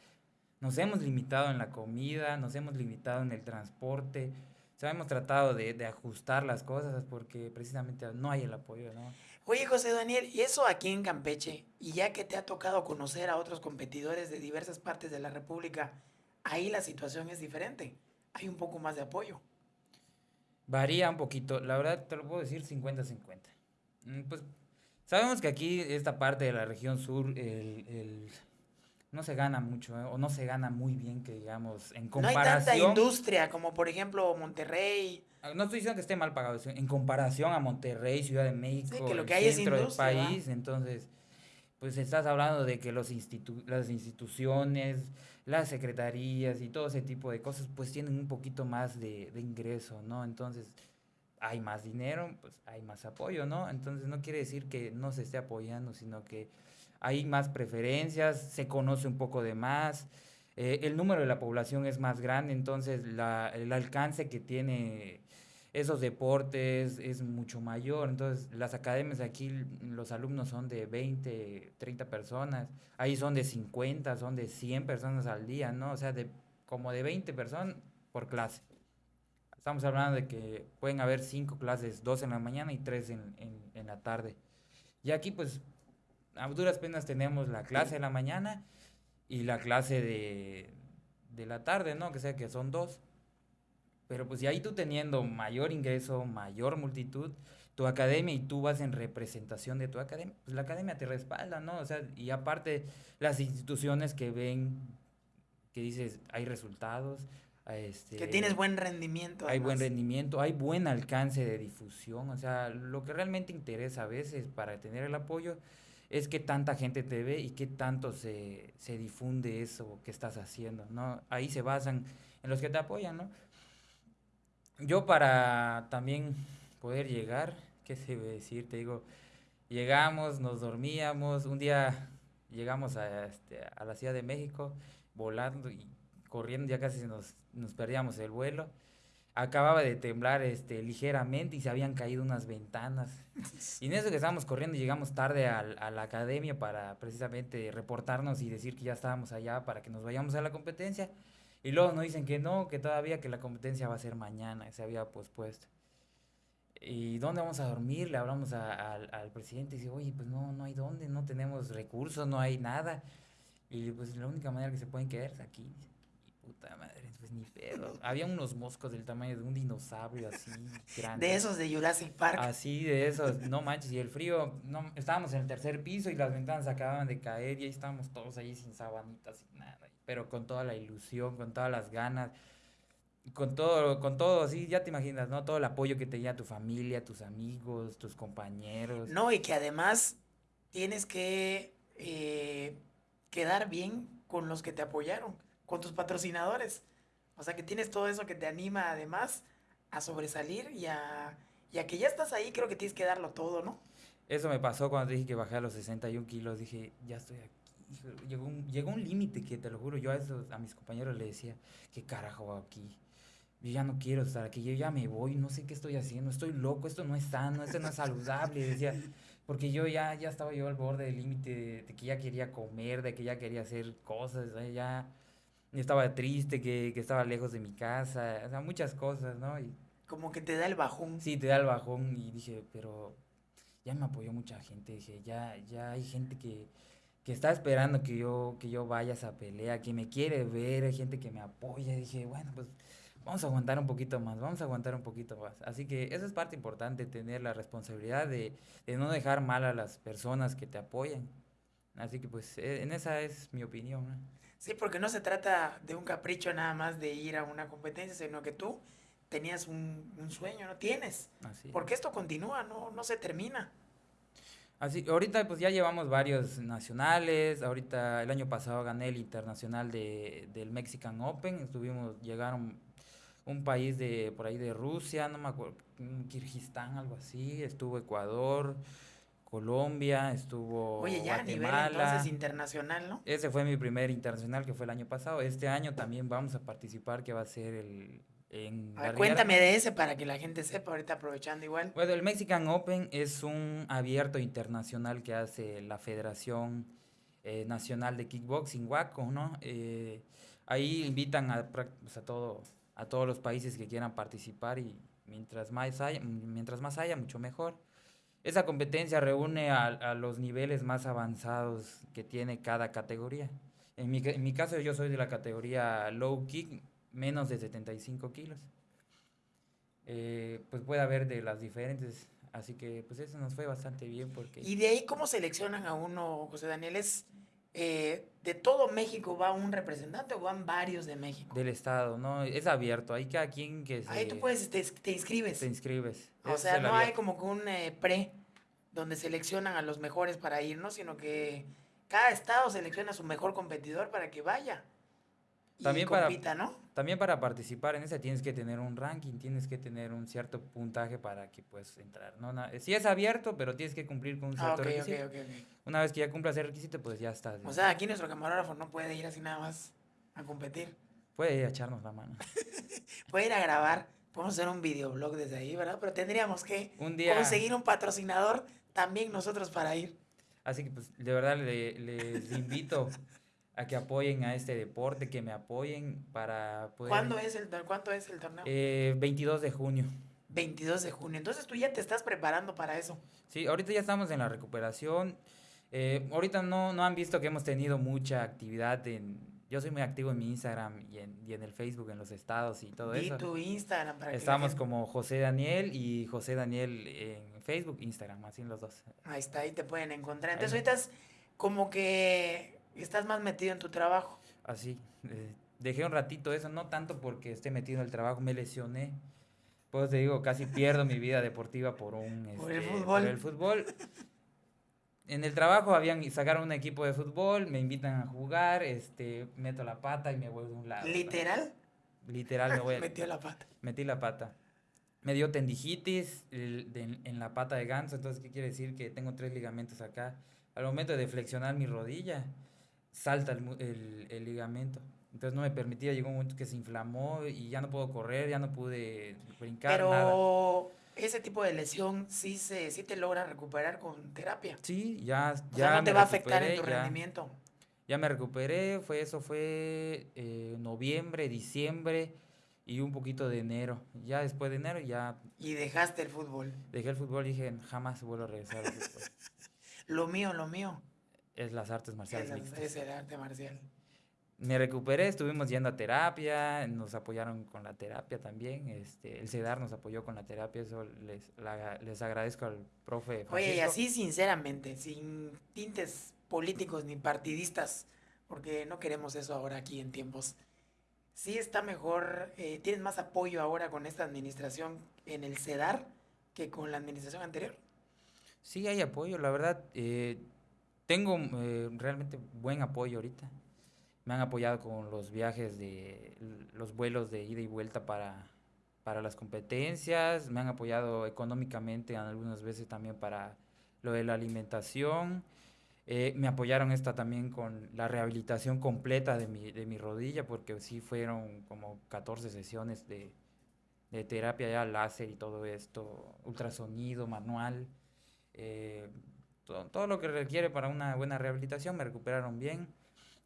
Nos hemos limitado en la comida, nos hemos limitado en el transporte. O sea, hemos tratado de, de ajustar las cosas porque precisamente no hay el apoyo, ¿no? Oye, José Daniel, y eso aquí en Campeche, y ya que te ha tocado conocer a otros competidores de diversas partes de la República, ahí la situación es diferente. Hay un poco más de apoyo. Varía un poquito. La verdad, te lo puedo decir 50-50. Mm, pues sabemos que aquí, esta parte de la región sur, el, no se gana mucho ¿eh? o no se gana muy bien que digamos en comparación. No hay tanta industria como por ejemplo Monterrey. Ah, no estoy diciendo que esté mal pagado, en comparación a Monterrey, Ciudad de México, que lo que el hay centro es del país, entonces pues estás hablando de que los las instituciones, las secretarías y todo ese tipo de cosas pues tienen un poquito más de, de ingreso, ¿no? Entonces hay más dinero, pues hay más apoyo, ¿no? Entonces no quiere decir que no se esté apoyando, sino que hay más preferencias, se conoce un poco de más, eh, el número de la población es más grande, entonces la, el alcance que tiene esos deportes es mucho mayor. Entonces, las academias aquí, los alumnos son de 20, 30 personas, ahí son de 50, son de 100 personas al día, ¿no? O sea, de como de 20 personas por clase. Estamos hablando de que pueden haber 5 clases, 2 en la mañana y 3 en, en, en la tarde. Y aquí, pues, a duras penas tenemos la clase de la mañana y la clase de, de la tarde, ¿no? Que sea que son dos. Pero pues y ahí tú teniendo mayor ingreso, mayor multitud, tu academia y tú vas en representación de tu academia, pues la academia te respalda, ¿no? O sea, y aparte las instituciones que ven, que dices, hay resultados, este, que tienes buen rendimiento. Hay buen rendimiento, hay buen alcance de difusión, o sea, lo que realmente interesa a veces para tener el apoyo es que tanta gente te ve y qué tanto se, se difunde eso que estás haciendo, ¿no? Ahí se basan en los que te apoyan, ¿no? Yo para también poder llegar, ¿qué se debe decir? Te digo, llegamos, nos dormíamos, un día llegamos a, este, a la Ciudad de México volando y corriendo, ya casi nos, nos perdíamos el vuelo acababa de temblar este, ligeramente y se habían caído unas ventanas. Y en eso que estábamos corriendo, llegamos tarde al, a la academia para precisamente reportarnos y decir que ya estábamos allá para que nos vayamos a la competencia. Y luego nos dicen que no, que todavía que la competencia va a ser mañana, se había pospuesto. ¿Y dónde vamos a dormir? Le hablamos al presidente y dice, oye, pues no, no hay dónde, no tenemos recursos, no hay nada. Y pues la única manera que se pueden quedar es aquí. Y puta madre pues ni pedo. Había unos moscos del tamaño de un dinosaurio así grande. De esos de Jurassic Park. Así, de esos, no manches, y el frío, no, estábamos en el tercer piso y las ventanas acababan de caer y ahí estábamos todos ahí sin sabanitas, sin nada, pero con toda la ilusión, con todas las ganas, con todo, con todo, así, ya te imaginas, ¿no? Todo el apoyo que tenía tu familia, tus amigos, tus compañeros. No, y que además tienes que eh, quedar bien con los que te apoyaron, con tus patrocinadores. O sea, que tienes todo eso que te anima además a sobresalir y a, que ya estás ahí, creo que tienes que darlo todo, ¿no? Eso me pasó cuando dije que bajé a los 61 kilos. Dije, ya estoy aquí. Llegó un, llegó un límite que te lo juro, yo a, esos, a mis compañeros les decía, ¿qué carajo hago aquí? Yo ya no quiero estar aquí, yo ya me voy, no sé qué estoy haciendo, estoy loco, esto no es sano, esto no es saludable. Decía, porque yo ya, ya estaba yo al borde del límite de, de, que ya quería comer, de que ya quería hacer cosas, ya estaba triste, que, que, estaba lejos de mi casa, o sea, muchas cosas, ¿no? Y, Como que te da el bajón. Sí, te da el bajón y dije, pero ya me apoyó mucha gente, dije, ya, ya hay gente que, que está esperando que yo, que yo vaya a esa pelea, que me quiere ver, hay gente que me apoya, dije, bueno, pues vamos a aguantar un poquito más, vamos a aguantar un poquito más. Así que eso es parte importante, tener la responsabilidad de, de no dejar mal a las personas que te apoyan. Así que pues e, en esa es mi opinión. ¿no? Sí, porque no se trata de un capricho nada más de ir a una competencia, sino que tú tenías un, sueño, ¿no? Tienes. Así. Porque esto continúa, no, no se termina. Así, ahorita pues ya llevamos varios nacionales, ahorita el año pasado gané el internacional de, del Mexican Open, estuvimos, llegaron un país de por ahí de Rusia, no me acuerdo, Kirguistán, algo así, estuvo Ecuador, Colombia, estuvo Oye, ya a nivel entonces internacional, ¿no? Ese fue mi primer internacional que fue el año pasado. Este año también vamos a participar, que va a ser el... En cuéntame de ese para que la gente sepa, ahorita aprovechando igual. Bueno, el Mexican Open es un abierto internacional que hace la Federación eh, Nacional de Kickboxing, WACO, ¿no? Eh, ahí invitan a, pues, a, todo, a todos los países que quieran participar y mientras más haya, mientras más haya mucho mejor. Esa competencia reúne a, los niveles más avanzados que tiene cada categoría. En mi, en mi, caso yo soy de la categoría low kick, menos de 75 kilos. Eh, pues puede haber de las diferentes, así que pues eso nos fue bastante bien porque... ¿Y de ahí cómo seleccionan a uno, José Daniel? ¿Es eh, de todo México va un representante o van varios de México. Del estado, ¿no? Es abierto, hay cada quien que se... Ahí tú puedes, te, te inscribes. Te inscribes. O sea, no hay como que un eh, pre donde seleccionan a los mejores para ir, ¿no? Sino que cada estado selecciona a su mejor competidor para que vaya. Y También para- compita, ¿no? También para participar en esa tienes que tener un ranking, tienes que tener un cierto puntaje para que puedas entrar. ¿no? Sí es abierto, pero tienes que cumplir con un Ah, cierto ok, ok, requisito. ok, ok. Una vez que ya cumplas ese requisito, pues ya estás. O sea, aquí nuestro camarógrafo no puede ir así nada más a competir. Puede ir a echarnos la mano. Puede ir a grabar. Podemos hacer un videoblog desde ahí, ¿verdad? Pero tendríamos que Un día... conseguir un patrocinador también nosotros para ir. Así que pues de verdad le- les invito a que apoyen a este deporte, que me apoyen para poder... ¿Cuándo es el, ¿Cuánto es el torneo? Eh, 22 de junio. 22 de junio. Entonces tú ya te estás preparando para eso. Sí, ahorita ya estamos en la recuperación. Eh, ahorita no, no han visto que hemos tenido mucha actividad en... Yo soy muy activo en mi Instagram y en, y en el Facebook, en los estados y todo eso. tu Instagram para Estamos como José Daniel y José Daniel en Facebook, Instagram, así en los dos. Ahí está, ahí te pueden encontrar. Entonces Ahí. ahorita es como que estás más metido en tu trabajo. Así. eh, dejé un ratito eso, no tanto porque esté metido en el trabajo, me lesioné. Pues te digo, casi pierdo mi vida deportiva por un Por el este, fútbol. el fútbol. En el trabajo habían sacaron un equipo de fútbol, me invitan a jugar, este, meto la pata y me voy de un lado. Literal, Literal me voy, metió la pata. metí la pata. Me dio tendijitis el- de- en la pata de ganso, entonces, ¿qué quiere decir? Que tengo tres ligamentos acá. Al momento de flexionar mi rodilla, salta el, el- el ligamento. Entonces no me permitía, llegó un momento que se inflamó y ya no puedo correr, ya no pude brincar, nada. Pero ese tipo de lesión sí, se, sí te logra recuperar con terapia. Sí, ya, O ya sea, no te va a afectar en tu ya- rendimiento. Ya me recuperé, fue eso fue eh, noviembre, diciembre y un poquito de enero. Ya después de enero ya Y dejaste el fútbol. dejé el fútbol y dije, jamás vuelvo a regresar al fútbol. Lo mío, lo mío. Es las artes marciales Es, mixtas. es el arte marcial. Me recuperé, estuvimos yendo a terapia, nos apoyaron con la terapia también. Este, el CEDAR nos apoyó con la terapia, eso les, la- les agradezco al profe. Oye, y Francisco. así sinceramente, sin tintes políticos ni partidistas, porque no queremos eso ahora aquí en tiempos. Sí está mejor, eh, tienes más apoyo ahora con esta administración en el CEDAR que con la administración anterior. Sí, hay apoyo, la verdad. eh, tengo eh, realmente buen apoyo ahorita. Me han apoyado con los viajes de los vuelos de ida y vuelta para, para las competencias. Me han apoyado económicamente algunas veces también para lo de la alimentación. eh, me apoyaron esta también con la rehabilitación completa de mi, de mi rodilla, porque sí fueron como 14 sesiones de, de terapia ya láser y todo esto, ultrasonido, manual eh, todo, todo lo que requiere para una buena rehabilitación, me recuperaron bien.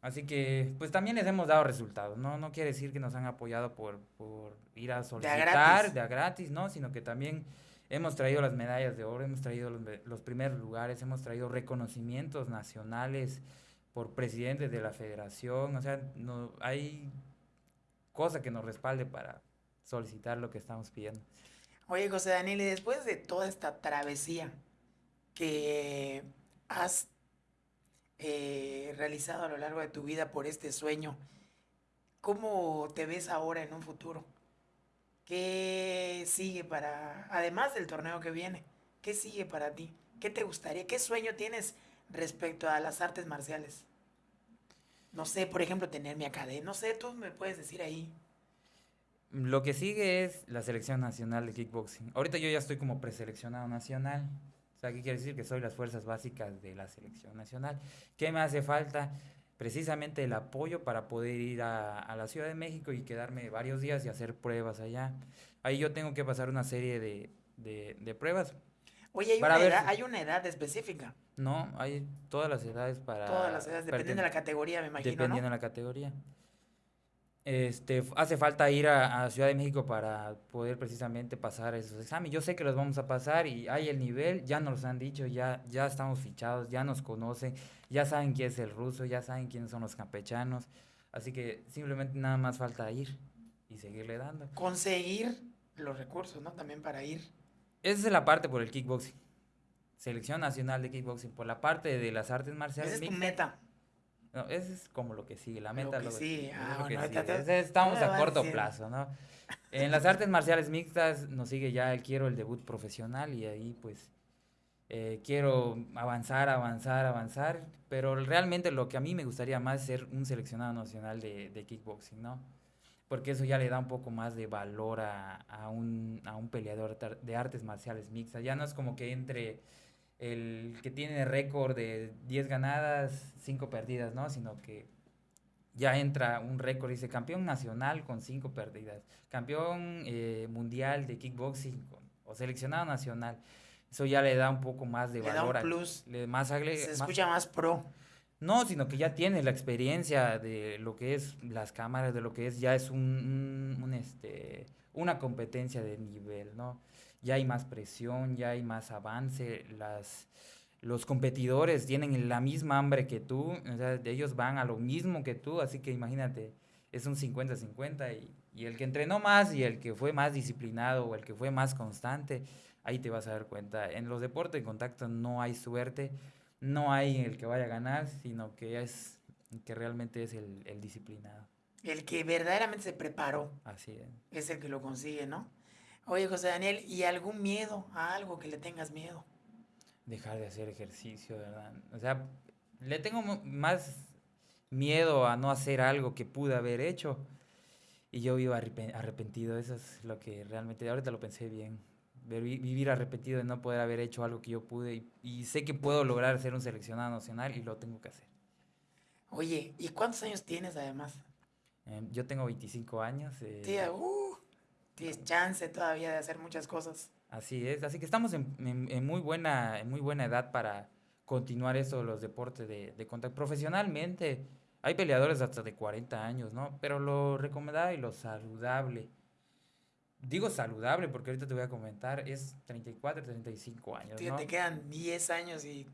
Así que, pues también les hemos dado resultados, ¿no? No quiere decir que nos han apoyado por, por ir a solicitar gratis. de a gratis, ¿no? Sino que también hemos traído las medallas de oro, hemos traído los, los primeros lugares, hemos traído reconocimientos nacionales por presidentes de la federación, o sea, no hay cosa que nos respalde para solicitar lo que estamos pidiendo. Oye, José Daniel, y después de toda esta travesía que has eh, realizado a lo largo de tu vida por este sueño, ¿cómo te ves ahora en un futuro? ¿Qué sigue para, además del torneo que viene, qué sigue para ti? ¿Qué te gustaría? ¿Qué sueño tienes respecto a las artes marciales? No sé, por ejemplo, tener mi academia, no sé, tú me puedes decir ahí. Lo que sigue es la selección nacional de kickboxing. Ahorita yo ya estoy como preseleccionado nacional. O sea, ¿qué quiere decir? Que soy las fuerzas básicas de la selección nacional. ¿Qué me hace falta? Precisamente el apoyo para poder ir a, a la Ciudad de México y quedarme varios días y hacer pruebas allá. Ahí yo tengo que pasar una serie de, de- de pruebas. Oye, hay Para una, ver edad, si- hay una edad específica. No, hay todas las edades para... Todas las edades, dependiendo de la categoría, me imagino, Dependiendo ¿no? de la categoría. Este, hace falta ir a, a Ciudad de México para poder precisamente pasar esos exámenes. Yo sé que los vamos a pasar y hay el nivel, ya nos los han dicho, ya, ya estamos fichados, ya nos conocen, ya saben quién es el ruso, ya saben quiénes son los campechanos. Así que simplemente nada más falta ir y seguirle dando. Conseguir los recursos, ¿no? También para ir. Esa es la parte por el kickboxing. Selección Nacional de Kickboxing. Por la parte de las artes marciales Esa es tu meta. No, eso es como lo que sigue, la meta. Lo que ah, sigue. Ese Estamos a corto plazo, ¿no? En las artes marciales mixtas nos sigue ya el quiero el debut profesional y ahí pues eh, quiero avanzar, avanzar, avanzar, pero realmente lo que a mí me gustaría más es ser un seleccionado nacional de, de kickboxing, ¿no? Porque eso ya le da un poco más de valor a, a un, a un peleador de artes marciales mixtas. Ya no es como que entre el que tiene récord de 10 ganadas, 5 perdidas, ¿no? Sino que ya entra un récord, dice campeón nacional con 5 perdidas, campeón eh, mundial de kickboxing con- o seleccionado nacional. Eso ya le da un poco más de Le da un valor. al- plus. le- más, agle- Se más- escucha más pro. no, sino que ya tienes la experiencia de lo que es las cámaras, de lo que es, ya es un, un- un, este, una competencia de nivel, ¿no? Ya hay más presión, ya hay más avance, las, los competidores tienen la misma hambre que tú, o sea, ellos van a lo mismo que tú, así que imagínate, es un 50-50 y, y el que entrenó más y el que fue más disciplinado o el que fue más constante, ahí te vas a dar cuenta. En los deportes de contacto no hay suerte, no hay el que vaya a ganar, sino que es que realmente es el, el disciplinado. El que verdaderamente se preparó Así es. es el que lo consigue, ¿no? Oye, José Daniel, ¿y algún miedo a algo que le tengas miedo? Dejar de hacer ejercicio, ¿verdad? O sea, le tengo más miedo a no hacer algo que pude haber hecho. Y yo vivo arrepen- arrepentido, eso es lo que realmente, ahorita lo pensé bien. Vivir arrepentido de no poder haber hecho algo que yo pude y, y sé que puedo lograr ser un seleccionado nacional y lo tengo que hacer. Oye, ¿y cuántos años tienes además? Eh, yo tengo 25 años. eh, Tía, uh, tienes chance todavía de hacer muchas cosas. Así es, así que estamos en, en- en muy buena, en muy buena edad para continuar eso, los deportes de, de contacto. Profesionalmente, hay peleadores hasta de 40 años, ¿no? Pero lo recomendable y lo saludable, digo saludable porque ahorita te voy a comentar, es 34, 35 años, ¿no? te quedan 10 años y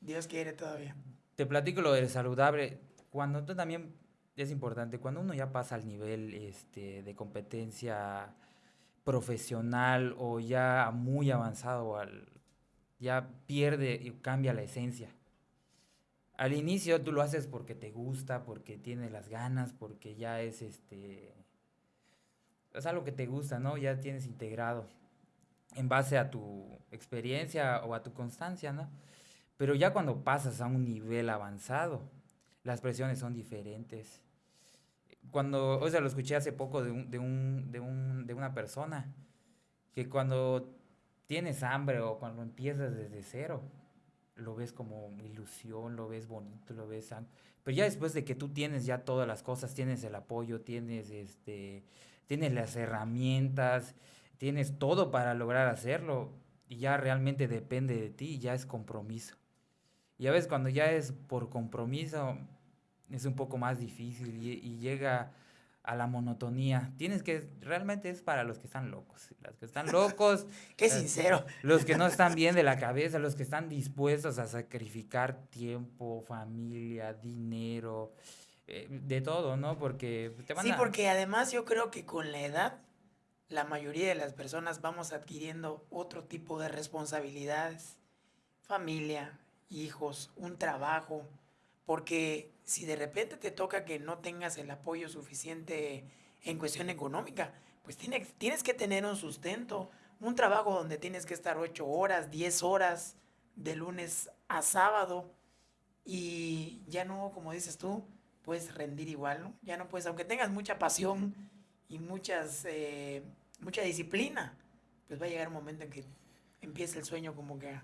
Dios quiere todavía. Te platico lo del saludable. Cuando tú también es importante, cuando uno ya pasa al nivel este, de competencia profesional o ya muy avanzado, al, ya pierde y cambia la esencia. Al inicio tú lo haces porque te gusta, porque tienes las ganas, porque ya es este es algo que te gusta, ¿no? Ya tienes integrado en base a tu experiencia o a tu constancia, ¿no? Pero ya cuando pasas a un nivel avanzado, las presiones son diferentes. Cuando, o sea, lo escuché hace poco de, un, de, un, de, un, de una persona, que cuando tienes hambre o cuando empiezas desde cero, lo ves como ilusión, lo ves bonito, lo ves... Pero ya después de que tú tienes ya todas las cosas, tienes el apoyo, tienes, este, tienes las herramientas, tienes todo para lograr hacerlo, y ya realmente depende de ti, ya es compromiso. Y a veces cuando ya es por compromiso, es un poco más difícil y, y llega a la monotonía. Tienes que, realmente es para los que están locos. Los que están locos, Qué Eh, sincero. los que no están bien de la cabeza, los que están dispuestos a sacrificar tiempo, familia, dinero, eh, de todo, ¿no? Porque te van Sí, a... porque además yo creo que con la edad la mayoría de las personas vamos adquiriendo otro tipo de responsabilidades. Familia, hijos, un trabajo. Porque si de repente te toca que no tengas el apoyo suficiente en cuestión económica, pues tienes, tienes que tener un sustento, un trabajo donde tienes que estar 8 horas, 10 horas de lunes a sábado y ya no, como dices tú, puedes rendir igual, ¿no? Ya no puedes, aunque tengas mucha pasión y muchas, eh, mucha disciplina, pues va a llegar un momento en que empieza el sueño como que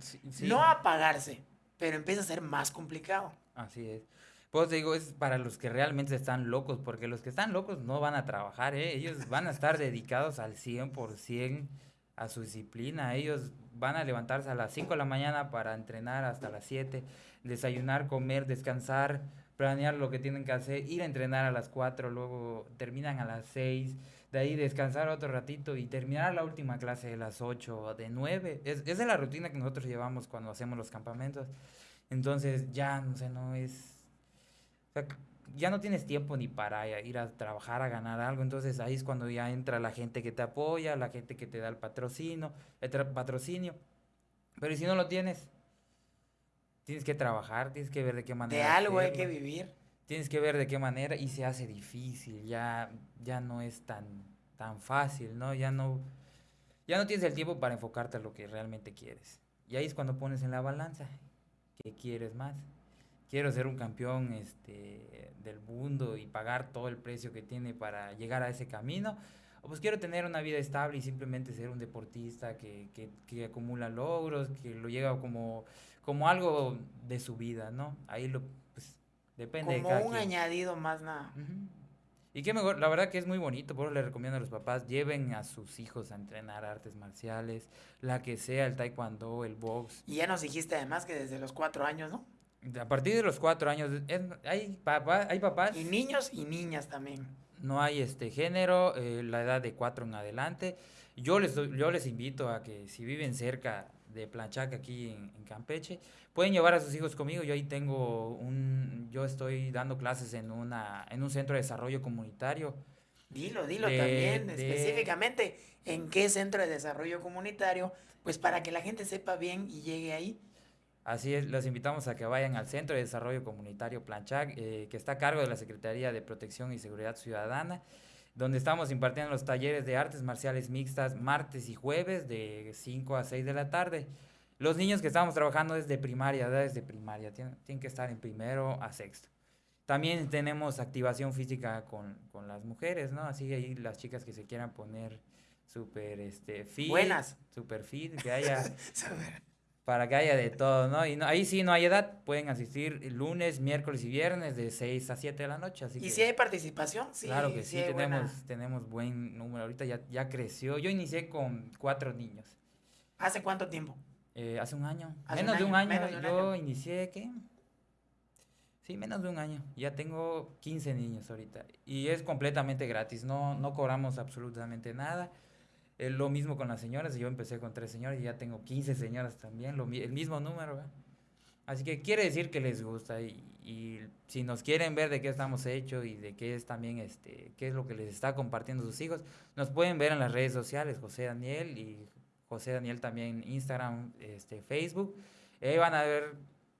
Sí, sí. no a apagarse, pero empieza a ser más complicado. Así es. Pues te digo, es para los que realmente están locos, porque los que están locos no van a trabajar, ¿eh? Ellos van a estar dedicados al 100% a su disciplina. Ellos van a levantarse a las 5 de la mañana para entrenar hasta las 7, desayunar, comer, descansar, planear lo que tienen que hacer, ir a entrenar a las 4, luego terminan a las 6, de ahí descansar otro ratito y terminar la última clase de las 8 o de 9. Es, esa es la rutina que nosotros llevamos cuando hacemos los campamentos. Entonces ya, no sé, no es... o sea, ya no tienes tiempo ni para ir a trabajar, a ganar algo. Entonces ahí es cuando ya entra la gente que te apoya, la gente que te da el patrocinio, el patrocinio. Pero ¿y si no lo tienes, tienes que trabajar, tienes que ver de qué manera. De algo hay que vivir. Tienes que ver de qué manera y se hace difícil, ya, ya no es tan, tan fácil, ¿no? Ya no, ya no tienes el tiempo para enfocarte a lo que realmente quieres. Y ahí es cuando pones en la balanza, ¿qué quieres más? Quiero ser un campeón este, del mundo y pagar todo el precio que tiene para llegar a ese camino. O pues quiero tener una vida estable y simplemente ser un deportista que, que, que acumula logros, que lo llega como, como algo de su vida, ¿no? Ahí lo, depende como de cada un quien. añadido más nada. Y qué mejor, la verdad que es muy bonito, por eso le recomiendo a los papás, lleven a sus hijos a entrenar artes marciales, la que sea, el taekwondo, el box. Y ya nos dijiste además que desde los cuatro años, ¿no? A partir de los cuatro años, es- hay, papá, hay papás, Y niños y niñas también. no hay este género, eh, la edad de cuatro en adelante. Yo les, yo les invito a que si viven cerca de Planchac aquí en, en Campeche, pueden llevar a sus hijos conmigo. Yo ahí tengo un, yo estoy dando clases en una, en un centro de desarrollo comunitario. Dilo, dilo De- también de- específicamente en qué centro de desarrollo comunitario, pues para que la gente sepa bien y llegue ahí. Así es, los invitamos a que vayan al Centro de Desarrollo Comunitario Planchac, eh, que está a cargo de la Secretaría de Protección y Seguridad Ciudadana, donde estamos impartiendo los talleres de artes marciales mixtas martes y jueves de 5 a 6 de la tarde. Los niños que estamos trabajando desde primaria, edades de primaria, tienen, tienen que estar en primero a sexto. También tenemos activación física con, con las mujeres, ¿no? Así ahí las chicas que se quieran poner súper este, fit, Buenas. súper fit, que haya para que haya de todo, ¿no? Y no- ahí sí no hay edad, pueden asistir lunes, miércoles y viernes de 6 a 7 de la noche. Así ¿Y que, si hay participación? Sí, claro que sí, buena- tenemos, tenemos buen número. Ahorita ya, ya creció. Yo inicié con cuatro niños. ¿Hace cuánto tiempo? eh, hace un año. Hace un menos de un año, año. menos de un Yo año. inicié, ¿qué? Sí, menos de un año. Ya tengo 15 niños ahorita. Y es completamente gratis. No, no cobramos absolutamente nada. Lo mismo con las señoras. Yo empecé con tres señoras y ya tengo 15 señoras también. Lo, el mismo número, ¿verdad? Así que quiere decir que les gusta. Y, y si nos quieren ver de qué estamos hechos y de qué es también, este, qué es lo que les está compartiendo sus hijos, nos pueden ver en las redes sociales, José Daniel y José Daniel también Instagram, este, Facebook. Ahí van a ver,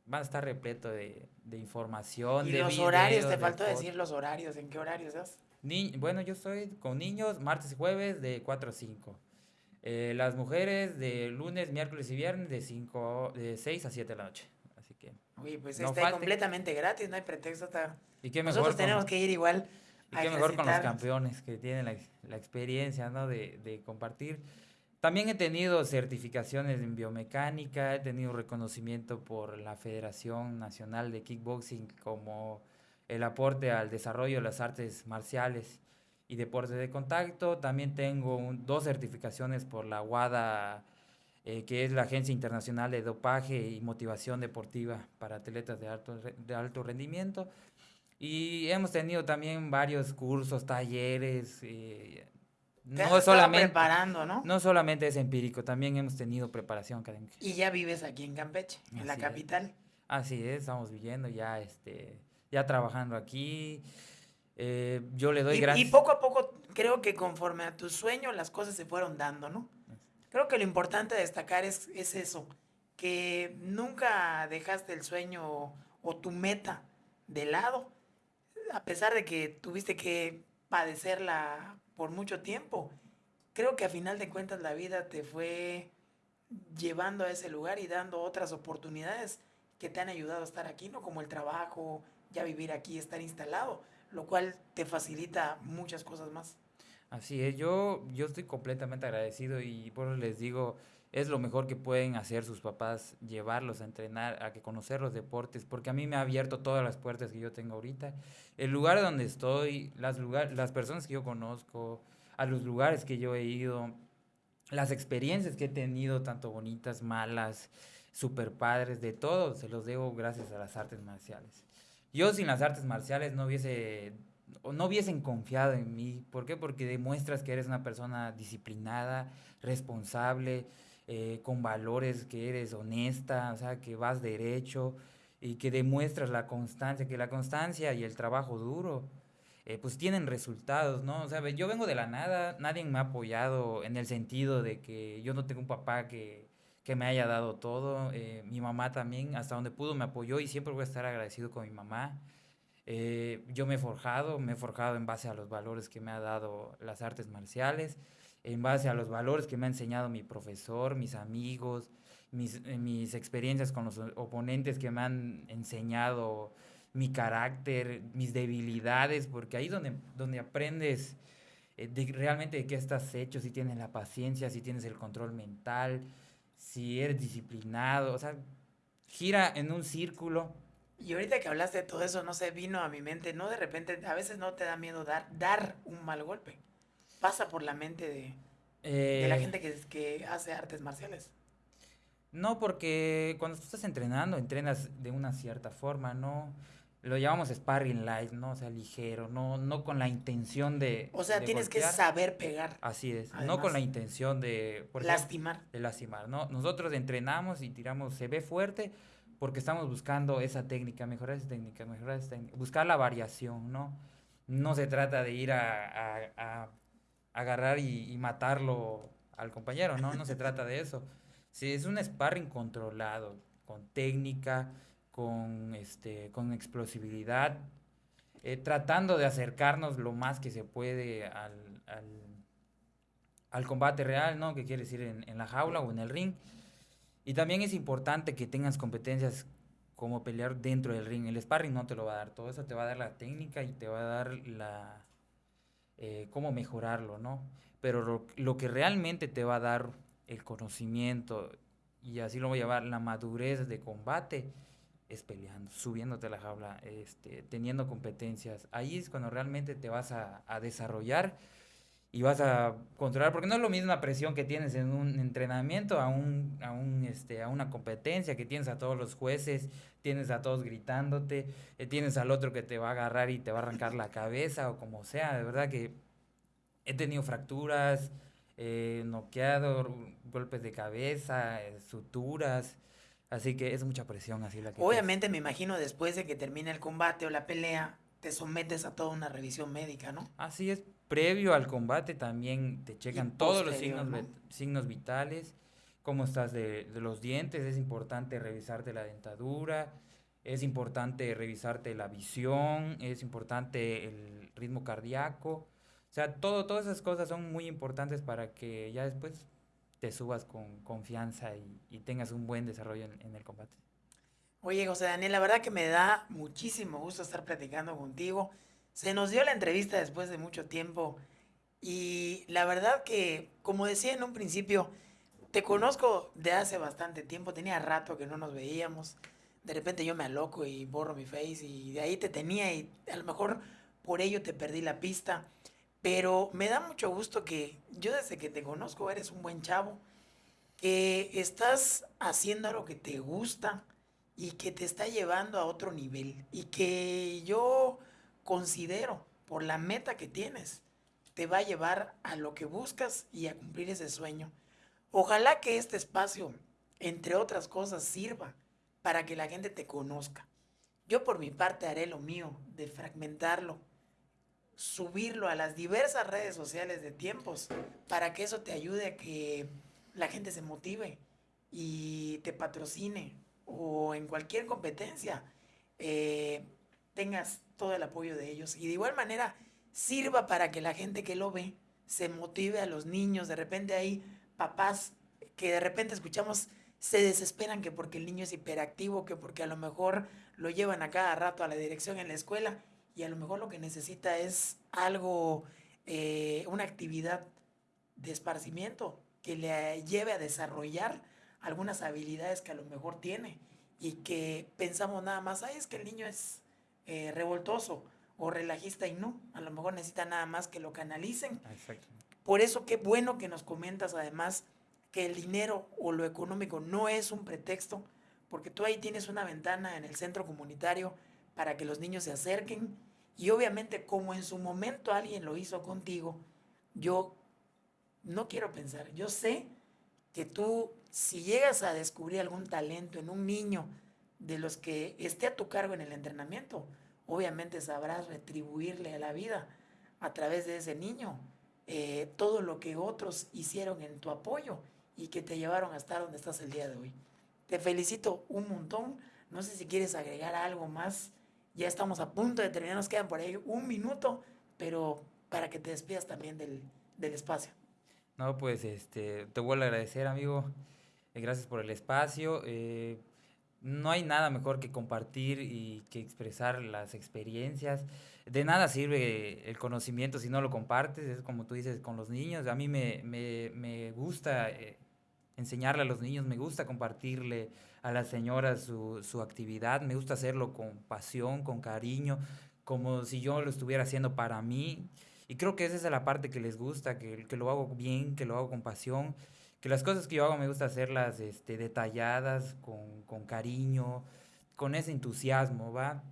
van a estar repleto de, de información. Y de los horarios, videos, te de faltó decir los horarios, ¿en qué horarios das? Ni- bueno, yo estoy con niños martes y jueves de 4 a 5. Eh, las mujeres de lunes, miércoles y viernes de, 5, de 6 a 7 de la noche. Así que, Uy, pues No está falte. completamente gratis, no hay pretexto. Está... y qué Nosotros con, tenemos que ir igual. y qué mejor con los campeones que tienen la, la experiencia ¿no? de, de compartir. También he tenido certificaciones en biomecánica, he tenido reconocimiento por la Federación Nacional de Kickboxing como el aporte al desarrollo de las artes marciales y deportes de contacto. También tengo un- dos certificaciones por la WADA, eh, que es la Agencia Internacional de Dopaje y Motivación Deportiva para Atletas de alto, de alto rendimiento. Y hemos tenido también varios cursos, talleres. eh, Te no solamente, preparando, ¿no? no solamente es empírico, también hemos tenido preparación académica. Y ya vives aquí en Campeche, en la Así es. capital. Así es, estamos viviendo ya, este, ya trabajando aquí. Eh, yo le doy Y, y gracias. poco a poco, creo que conforme a tu sueño, las cosas se fueron dando, ¿no? Creo que lo importante de destacar es, es eso, que nunca dejaste el sueño o, o tu meta de lado, a pesar de que tuviste que padecerla por mucho tiempo. Creo que a final de cuentas la vida te fue llevando a ese lugar y dando otras oportunidades que te han ayudado a estar aquí, ¿no? Como el trabajo, ya vivir aquí, estar instalado, lo cual te facilita muchas cosas más. Así es, yo, yo estoy completamente agradecido y por eso les digo, es lo mejor que pueden hacer sus papás, llevarlos a entrenar, a que conocer los deportes, porque a mí me ha abierto todas las puertas que yo tengo ahorita. El lugar donde estoy, las, lugar, las personas que yo conozco, a los lugares que yo he ido, las experiencias que he tenido, tanto bonitas, malas, super padres, de todo, se los debo gracias a las artes marciales. Yo sin las artes marciales no hubiese no hubiesen confiado en mí. ¿Por qué? Porque demuestras que eres una persona disciplinada, responsable, eh, con valores, que eres honesta, o sea, que vas derecho y que demuestras la constancia, que la constancia y el trabajo duro, eh, pues tienen resultados, ¿no? O sea, yo vengo de la nada, nadie me ha apoyado en el sentido de que yo no tengo un papá que, que me haya dado todo. Eh, mi mamá también, hasta donde pudo, me apoyó y siempre voy a estar agradecido con mi mamá. Eh, yo me he forjado, me he forjado en base a los valores que me ha dado las artes marciales, en base a los valores que me ha enseñado mi profesor, mis amigos, mis, eh, mis experiencias con los oponentes que me han enseñado mi carácter, mis debilidades, porque ahí donde, donde aprendes realmente de qué estás hecho, si tienes la paciencia, si tienes el control mental, si eres disciplinado, o sea, gira en un círculo. Y ahorita que hablaste de todo eso, no sé, vino a mi mente, no de repente, a veces no te da miedo dar, dar un mal golpe. Pasa por la mente de, de la eh, gente que, que hace artes marciales. No, porque cuando tú estás entrenando, entrenas de una cierta forma, ¿no? Lo llamamos sparring light, ¿no? O sea, ligero, no, no con la intención de. O sea, tienes que saber pegar. Así es, no con la intención de. lastimar. de lastimar, ¿no? Nosotros entrenamos y tiramos, se ve fuerte porque estamos buscando esa técnica, mejorar esa técnica, mejorar esa técnica, buscar la variación, ¿no? No se trata de ir a, a, agarrar y, y, matarlo al compañero, ¿no? No se trata de eso. Sí, es un sparring controlado, con técnica con, este, con explosividad, eh, tratando de acercarnos lo más que se puede al, al, combate real, ¿no? Que quiere decir en, en, la jaula o en el ring. Y también es importante que tengas competencias como pelear dentro del ring. El sparring no te lo va a dar todo eso, te va a dar la técnica y te va a dar la... Eh, cómo mejorarlo, ¿no? Pero lo, lo, que realmente te va a dar el conocimiento, y así lo voy a llevar, la madurez de combate, es peleando, subiéndote a la jaula, este, teniendo competencias. Ahí es cuando realmente te vas a, desarrollar y vas a controlar, porque no es lo mismo la presión que tienes en un entrenamiento a, un, a, un, este, a una competencia, que tienes a todos los jueces, tienes a todos gritándote, eh, tienes al otro que te va a agarrar y te va a arrancar la cabeza o como sea. De verdad que he tenido fracturas, eh, noqueado, golpes de cabeza, eh, suturas. Así que es mucha presión así la que... Obviamente me imagino después de que termine el combate o la pelea, te sometes a toda una revisión médica, ¿no? Así es, previo al combate también te checan todos los signos, signos vitales, cómo estás de, de, los dientes, es importante revisarte la dentadura, es importante revisarte la visión, es importante el ritmo cardíaco, o sea, todo, todas esas cosas son muy importantes para que ya después te subas con confianza y, tengas un buen desarrollo en, el combate. Oye, José Daniel, la verdad que me da muchísimo gusto estar platicando contigo. Se nos dio la entrevista después de mucho tiempo y la verdad que, como decía en un principio, te conozco de hace bastante tiempo, tenía rato que no nos veíamos. De repente yo me aloco y borro mi face y de ahí te tenía y a lo mejor por ello te perdí la pista. Pero me da mucho gusto que yo desde que te conozco eres un buen chavo, que estás haciendo lo que te gusta y que te está llevando a otro nivel y que yo considero por la meta que tienes te va a llevar a lo que buscas y a cumplir ese sueño. Ojalá que este espacio, entre otras cosas, sirva para que la gente te conozca. Yo por mi parte haré lo mío de fragmentarlo subirlo a las diversas redes sociales de tiempos para que eso te ayude a que la gente se motive y te patrocine o en cualquier competencia eh, tengas todo el apoyo de ellos. Y de igual manera sirva para que la gente que lo ve se motive a los niños. De repente hay papás que de repente escuchamos se desesperan que porque el niño es hiperactivo que porque a lo mejor lo llevan a cada rato a la dirección en la escuela y a lo mejor lo que necesita es algo, eh, una actividad de esparcimiento que le lleve a desarrollar algunas habilidades que a lo mejor tiene y que pensamos nada más, ay, es que el niño es eh, revoltoso o relajista y no, a lo mejor necesita nada más que lo canalicen. Por eso qué bueno que nos comentas además que el dinero o lo económico no es un pretexto, porque tú ahí tienes una ventana en el centro comunitario para que los niños se acerquen y obviamente como en su momento alguien lo hizo contigo, yo no quiero pensar, yo sé que tú si llegas a descubrir algún talento en un niño de los que esté a tu cargo en el entrenamiento, obviamente sabrás retribuirle a la vida a través de ese niño eh, todo lo que otros hicieron en tu apoyo y que te llevaron a estar donde estás el día de hoy. Te felicito un montón. No sé si quieres agregar algo más. Ya estamos a punto de terminar, nos quedan por ahí un minuto, pero para que te despidas también del, del espacio. No, pues este, te vuelvo a agradecer, amigo. Eh, gracias por el espacio. Eh, no hay nada mejor que compartir y que expresar las experiencias. De nada sirve el conocimiento si no lo compartes, es como tú dices con los niños. A mí me, me, me gusta eh, enseñarle a los niños, me gusta compartirle a las señoras su, su, actividad, me gusta hacerlo con pasión, con cariño, como si yo lo estuviera haciendo para mí. Y creo que esa es la parte que les gusta, que, que, lo hago bien, que lo hago con pasión, que las cosas que yo hago me gusta hacerlas este, detalladas, con, con cariño, con ese entusiasmo, ¿va?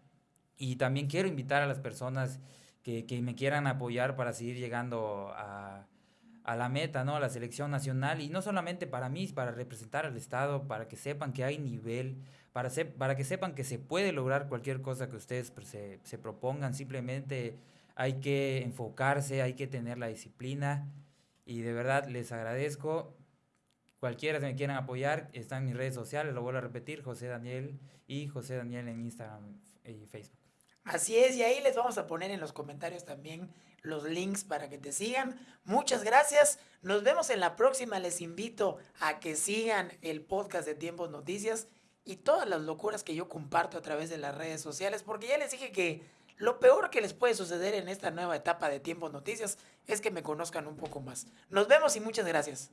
Y también quiero invitar a las personas que, que me quieran apoyar para seguir llegando a, a la meta, ¿no? A la selección nacional. Y no solamente para mí, para representar al Estado, para que sepan que hay nivel, para, para que sepan que se puede lograr cualquier cosa que ustedes se, se propongan. Simplemente hay que enfocarse, hay que tener la disciplina y de verdad les agradezco. Cualquiera que me quieran apoyar, está en mis redes sociales, lo vuelvo a repetir, José Daniel y José Daniel en Instagram y Facebook. Así es, y ahí les vamos a poner en los comentarios también los links para que te sigan. Muchas gracias. Nos vemos en la próxima. Les invito a que sigan el podcast de Tiempos Noticias y todas las locuras que yo comparto a través de las redes sociales, porque ya les dije que lo peor que les puede suceder en esta nueva etapa de Tiempos Noticias es que me conozcan un poco más. Nos vemos y muchas gracias.